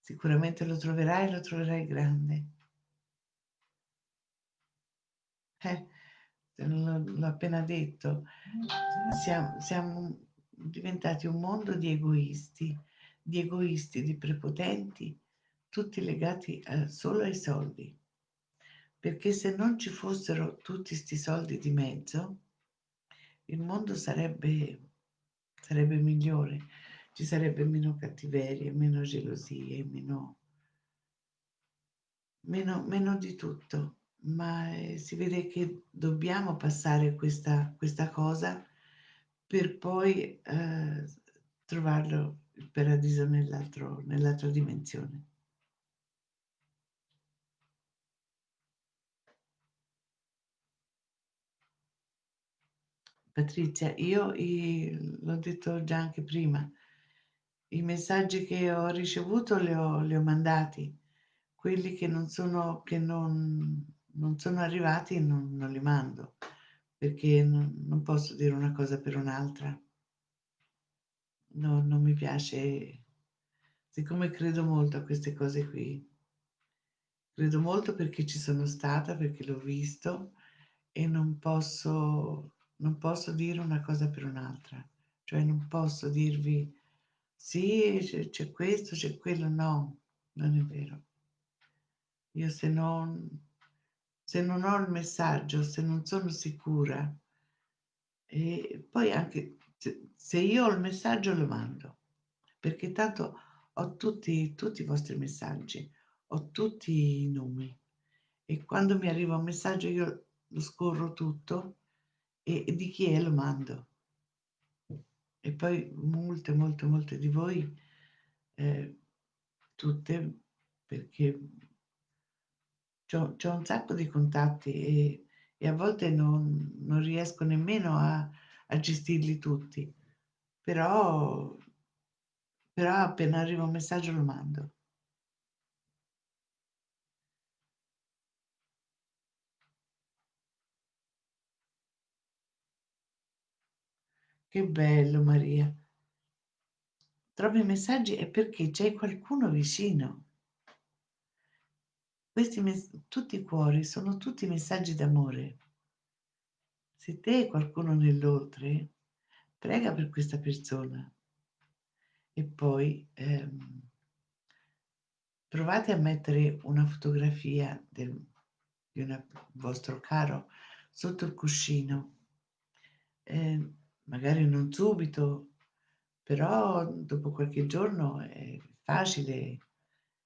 Sicuramente lo troverai, lo troverai grande. Eh, l'ho appena detto, siamo, siamo diventati un mondo di egoisti, di egoisti, di prepotenti, tutti legati a, solo ai soldi. Perché se non ci fossero tutti questi soldi di mezzo, il mondo sarebbe, sarebbe migliore, ci sarebbe meno cattiveria, meno gelosie, meno, meno, meno di tutto ma eh, si vede che dobbiamo passare questa, questa cosa per poi eh, trovarlo il paradiso nell'altro, nell'altra dimensione. Patrizia, io l'ho detto già anche prima, i messaggi che ho ricevuto li ho, li ho mandati, quelli che non sono, che non, non sono arrivati non, non li mando perché non, non, posso dire una cosa per un'altra. No, non mi piace, siccome credo molto a queste cose qui, credo molto perché ci sono stata, perché l'ho visto e non posso, non posso dire una cosa per un'altra. Cioè non posso dirvi sì, c'è, c'è questo, c'è quello, no, non è vero. Io se non, se non ho il messaggio, se non sono sicura, e poi anche se io ho il messaggio lo mando, perché tanto ho tutti, tutti i vostri messaggi, ho tutti i nomi e quando mi arriva un messaggio io lo scorro tutto e, e di chi è lo mando. E poi molte, molte, molte di voi, eh, tutte, perché ho un sacco di contatti e, e a volte non, non riesco nemmeno a, a, gestirli tutti, però, però appena arriva un messaggio lo mando. Che bello Maria. Trovi messaggi è perché c'è qualcuno vicino. Questi tutti i cuori sono tutti messaggi d'amore. Se te hai qualcuno nell'oltre, prega per questa persona e poi ehm, provate a mettere una fotografia del, di un vostro caro sotto il cuscino. Eh, magari non subito, però dopo qualche giorno è facile,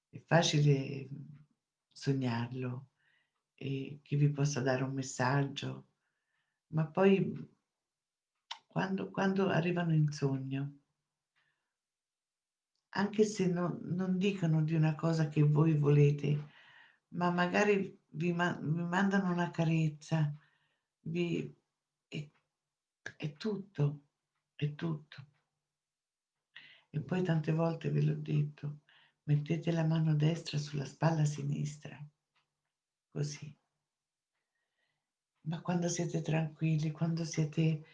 è facile sognarlo e che vi possa dare un messaggio, ma poi quando, quando arrivano in sogno, anche se non, non dicono di una cosa che voi volete, ma magari vi, ma- vi mandano una carezza, vi, è tutto, è tutto. E poi tante volte ve l'ho detto, mettete la mano destra sulla spalla sinistra, così. Ma quando siete tranquilli, quando siete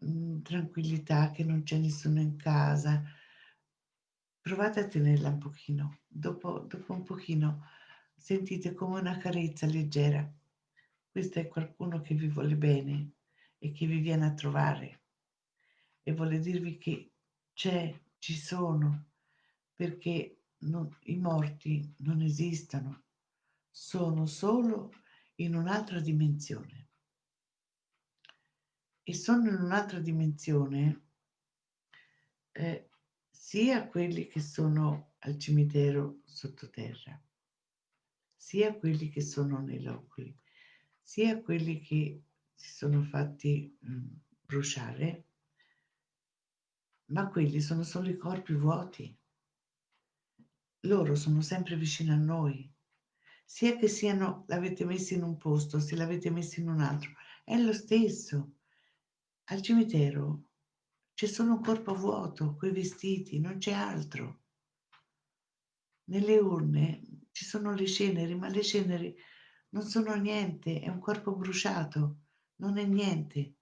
in tranquillità, che non c'è nessuno in casa, provate a tenerla un pochino. Dopo, dopo un pochino sentite come una carezza leggera. Questo è qualcuno che vi vuole bene e che vi viene a trovare e vuole dirvi che c'è, ci sono, perché non, i morti non esistono, sono solo in un'altra dimensione. E sono in un'altra dimensione eh, sia quelli che sono al cimitero sottoterra, sia quelli che sono nei loculi, sia quelli che si sono fatti mh, bruciare, ma quelli sono solo i corpi vuoti. Loro sono sempre vicino a noi, sia che siano, l'avete messo in un posto, se l'avete messo in un altro, è lo stesso. Al cimitero c'è solo un corpo vuoto, quei vestiti, non c'è altro. Nelle urne ci sono le ceneri, ma le ceneri non sono niente, è un corpo bruciato, non è niente.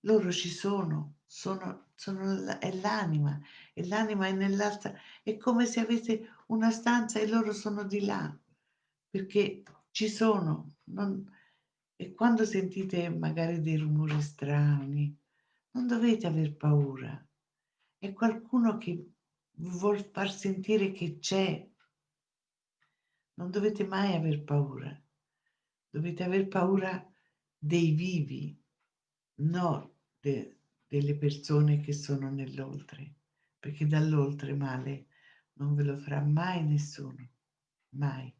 Loro ci sono, sono, sono è l'anima, e l'anima è nell'altra, è come se avete una stanza e loro sono di là, perché ci sono. Non, e quando sentite magari dei rumori strani, non dovete aver paura. È qualcuno che vuol far sentire che c'è non dovete mai aver paura, dovete aver paura dei vivi, no de, delle persone che sono nell'oltre, perché dall'oltre male non ve lo farà mai nessuno, mai.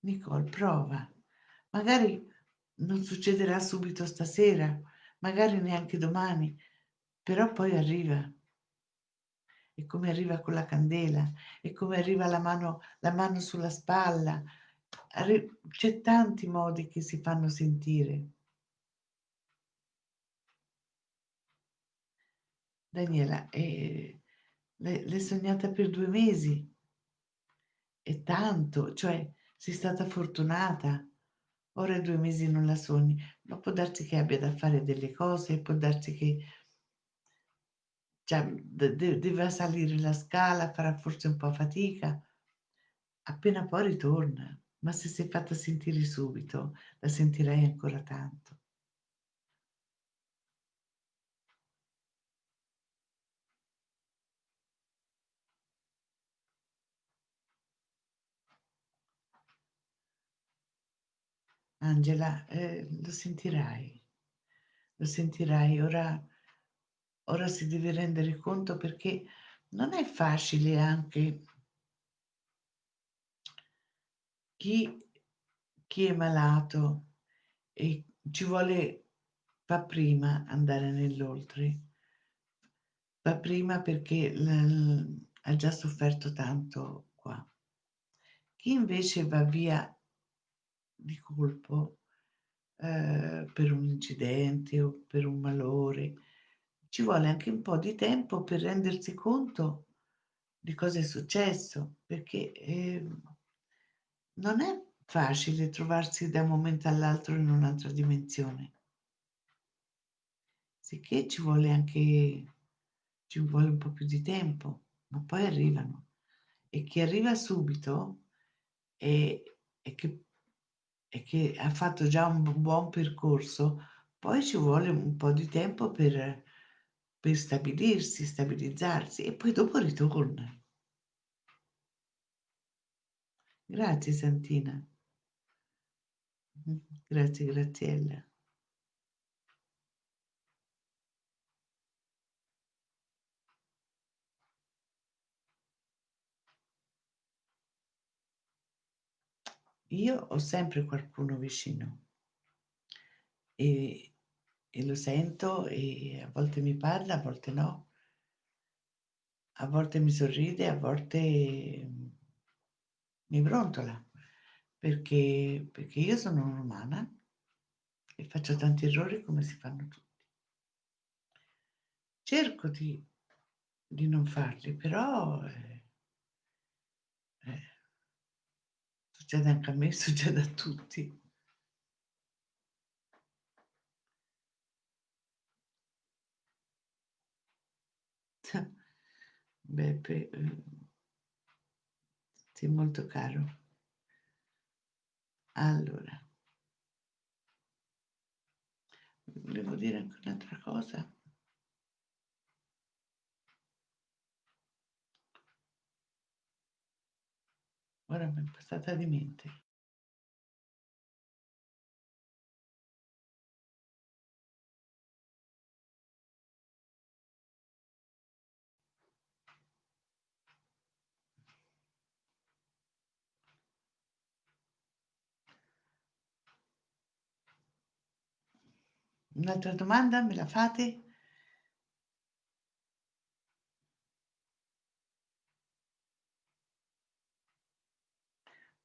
Nicole, prova. Magari non succederà subito stasera, magari neanche domani, però poi arriva e come arriva con la candela, e come arriva la mano, la mano sulla spalla. C'è tanti modi che si fanno sentire. Daniela, eh, l'hai sognata per due mesi? È tanto, cioè sei stata fortunata. Ora due mesi non la sogni, ma può darsi che abbia da fare delle cose, può darsi che cioè, de- deve salire la scala, farà forse un po' fatica, appena poi ritorna, ma se sei fatta sentire subito, la sentirai ancora tanto. Angela, eh, lo sentirai, lo sentirai, ora, ora si deve rendere conto perché non è facile anche chi, chi è malato e ci vuole, fa prima andare nell'oltre, fa prima perché ha già sofferto tanto qua. Chi invece va via di colpo eh, per un incidente o per un malore, ci vuole anche un po' di tempo per rendersi conto di cosa è successo, perché eh, non è facile trovarsi da un momento all'altro in un'altra dimensione. Sicché ci vuole anche ci vuole un po' più di tempo, ma poi arrivano. E chi arriva subito e, che, e che ha fatto già un buon percorso, poi ci vuole un po' di tempo per, per stabilirsi, stabilizzarsi e poi dopo ritorna. Grazie Santina. Grazie Graziella. Io ho sempre qualcuno vicino e, e lo sento e a volte mi parla, a volte no, a volte mi sorride, a volte mi brontola, perché, perché io sono un'umana e faccio tanti errori come si fanno tutti. Cerco di, di non farli, però eh, eh, succede anche a me, succede a tutti. Beppe, eh, sei molto caro. Allora, volevo dire anche un'altra cosa. Ora mi è passata di mente. Un'altra domanda me la fate?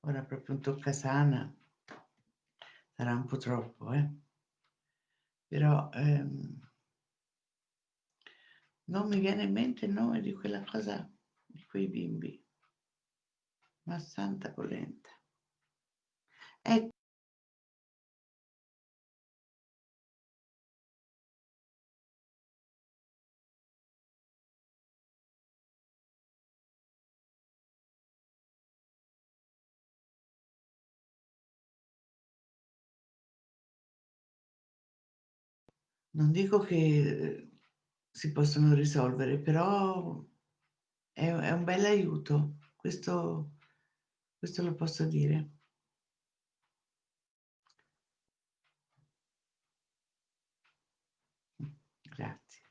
Ora proprio un toccasana. Sarà un po' troppo, eh? Però ehm, non mi viene in mente il nome di quella cosa, di quei bimbi. Ma santa polenta. Ecco. Non dico che si possono risolvere, però è, è un bel aiuto, questo, questo lo posso dire. Grazie.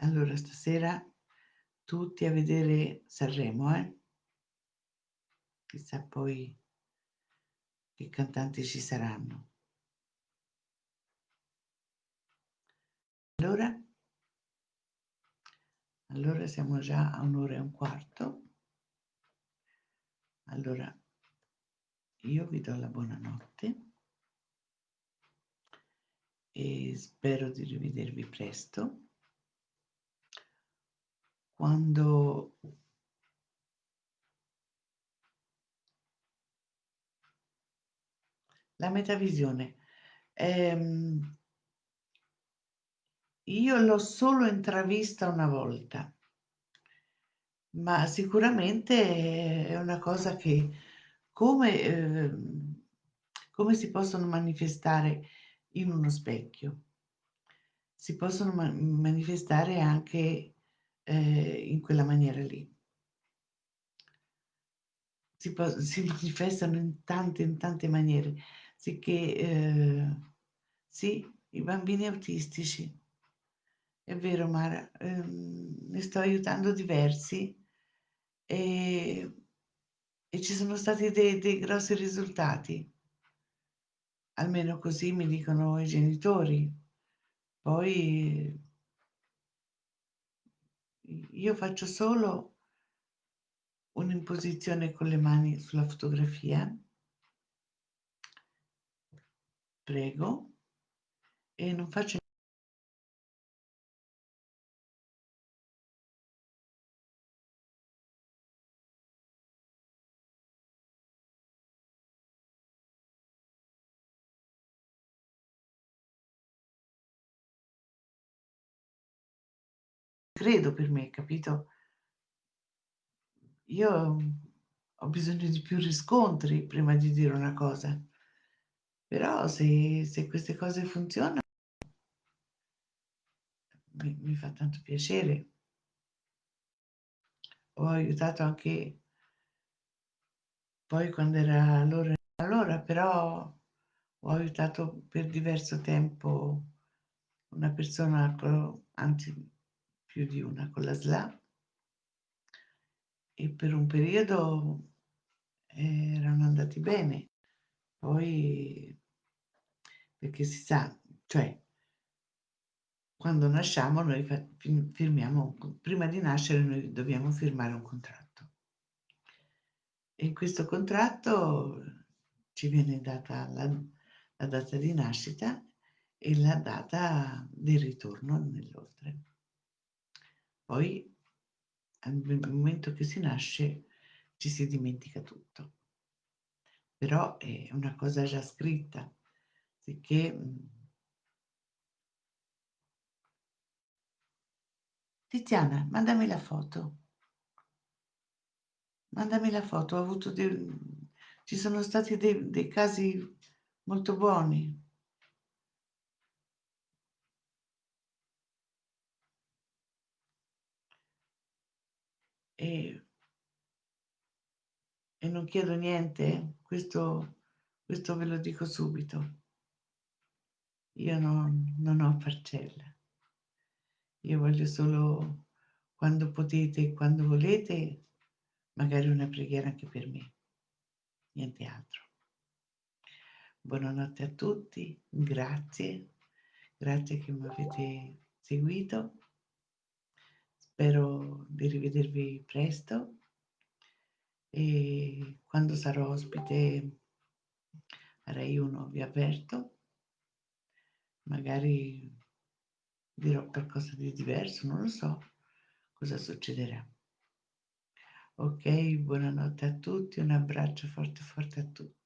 Allora, stasera tutti a vedere Sanremo, eh? Chissà poi che cantanti ci saranno. Allora, allora siamo già a un'ora e un quarto. Allora, io vi do la buonanotte e spero di rivedervi presto. Quando la metavisione ehm, io l'ho solo intravista una volta, ma sicuramente è una cosa che come, eh, come si possono manifestare in uno specchio? Si possono ma manifestare anche eh, in quella maniera lì. Si, si, manifestano in tante, in tante maniere, sicché eh, sì, i bambini autistici è vero Mara, ehm, ne sto aiutando diversi e, e ci sono stati dei, dei grossi risultati. Almeno così mi dicono i genitori. Poi io faccio solo un'imposizione con le mani sulla fotografia. Prego. E non faccio credo per me, capito? Io ho bisogno di più riscontri prima di dire una cosa. Però se, se queste cose funzionano, mi, mi fa tanto piacere. Ho aiutato anche poi quando era l'ora allora però ho aiutato per diverso tempo una persona, anzi più di una, con la SLA e per un periodo erano andati bene. Poi, perché si sa, cioè, quando nasciamo noi firmiamo, prima di nascere noi dobbiamo firmare un contratto. E in questo contratto ci viene data la, la data di nascita e la data di ritorno nell'oltre. Poi, nel momento che si nasce, ci si dimentica tutto. Però è una cosa già scritta, sicché mm, Tiziana, mandami la foto. Mandami la foto, ho avuto dei, ci sono stati dei, dei casi molto buoni. E, e non chiedo niente, questo, questo ve lo dico subito. Io non, non ho parcella. Io voglio solo, quando potete, quando volete, magari una preghiera anche per me. Niente altro. Buonanotte a tutti, grazie, grazie che mi avete seguito. Spero di rivedervi presto e quando sarò ospite a Rai 1 vi aperto, magari dirò qualcosa di diverso, non lo so cosa succederà. Ok, buonanotte a tutti, un abbraccio forte forte a tutti.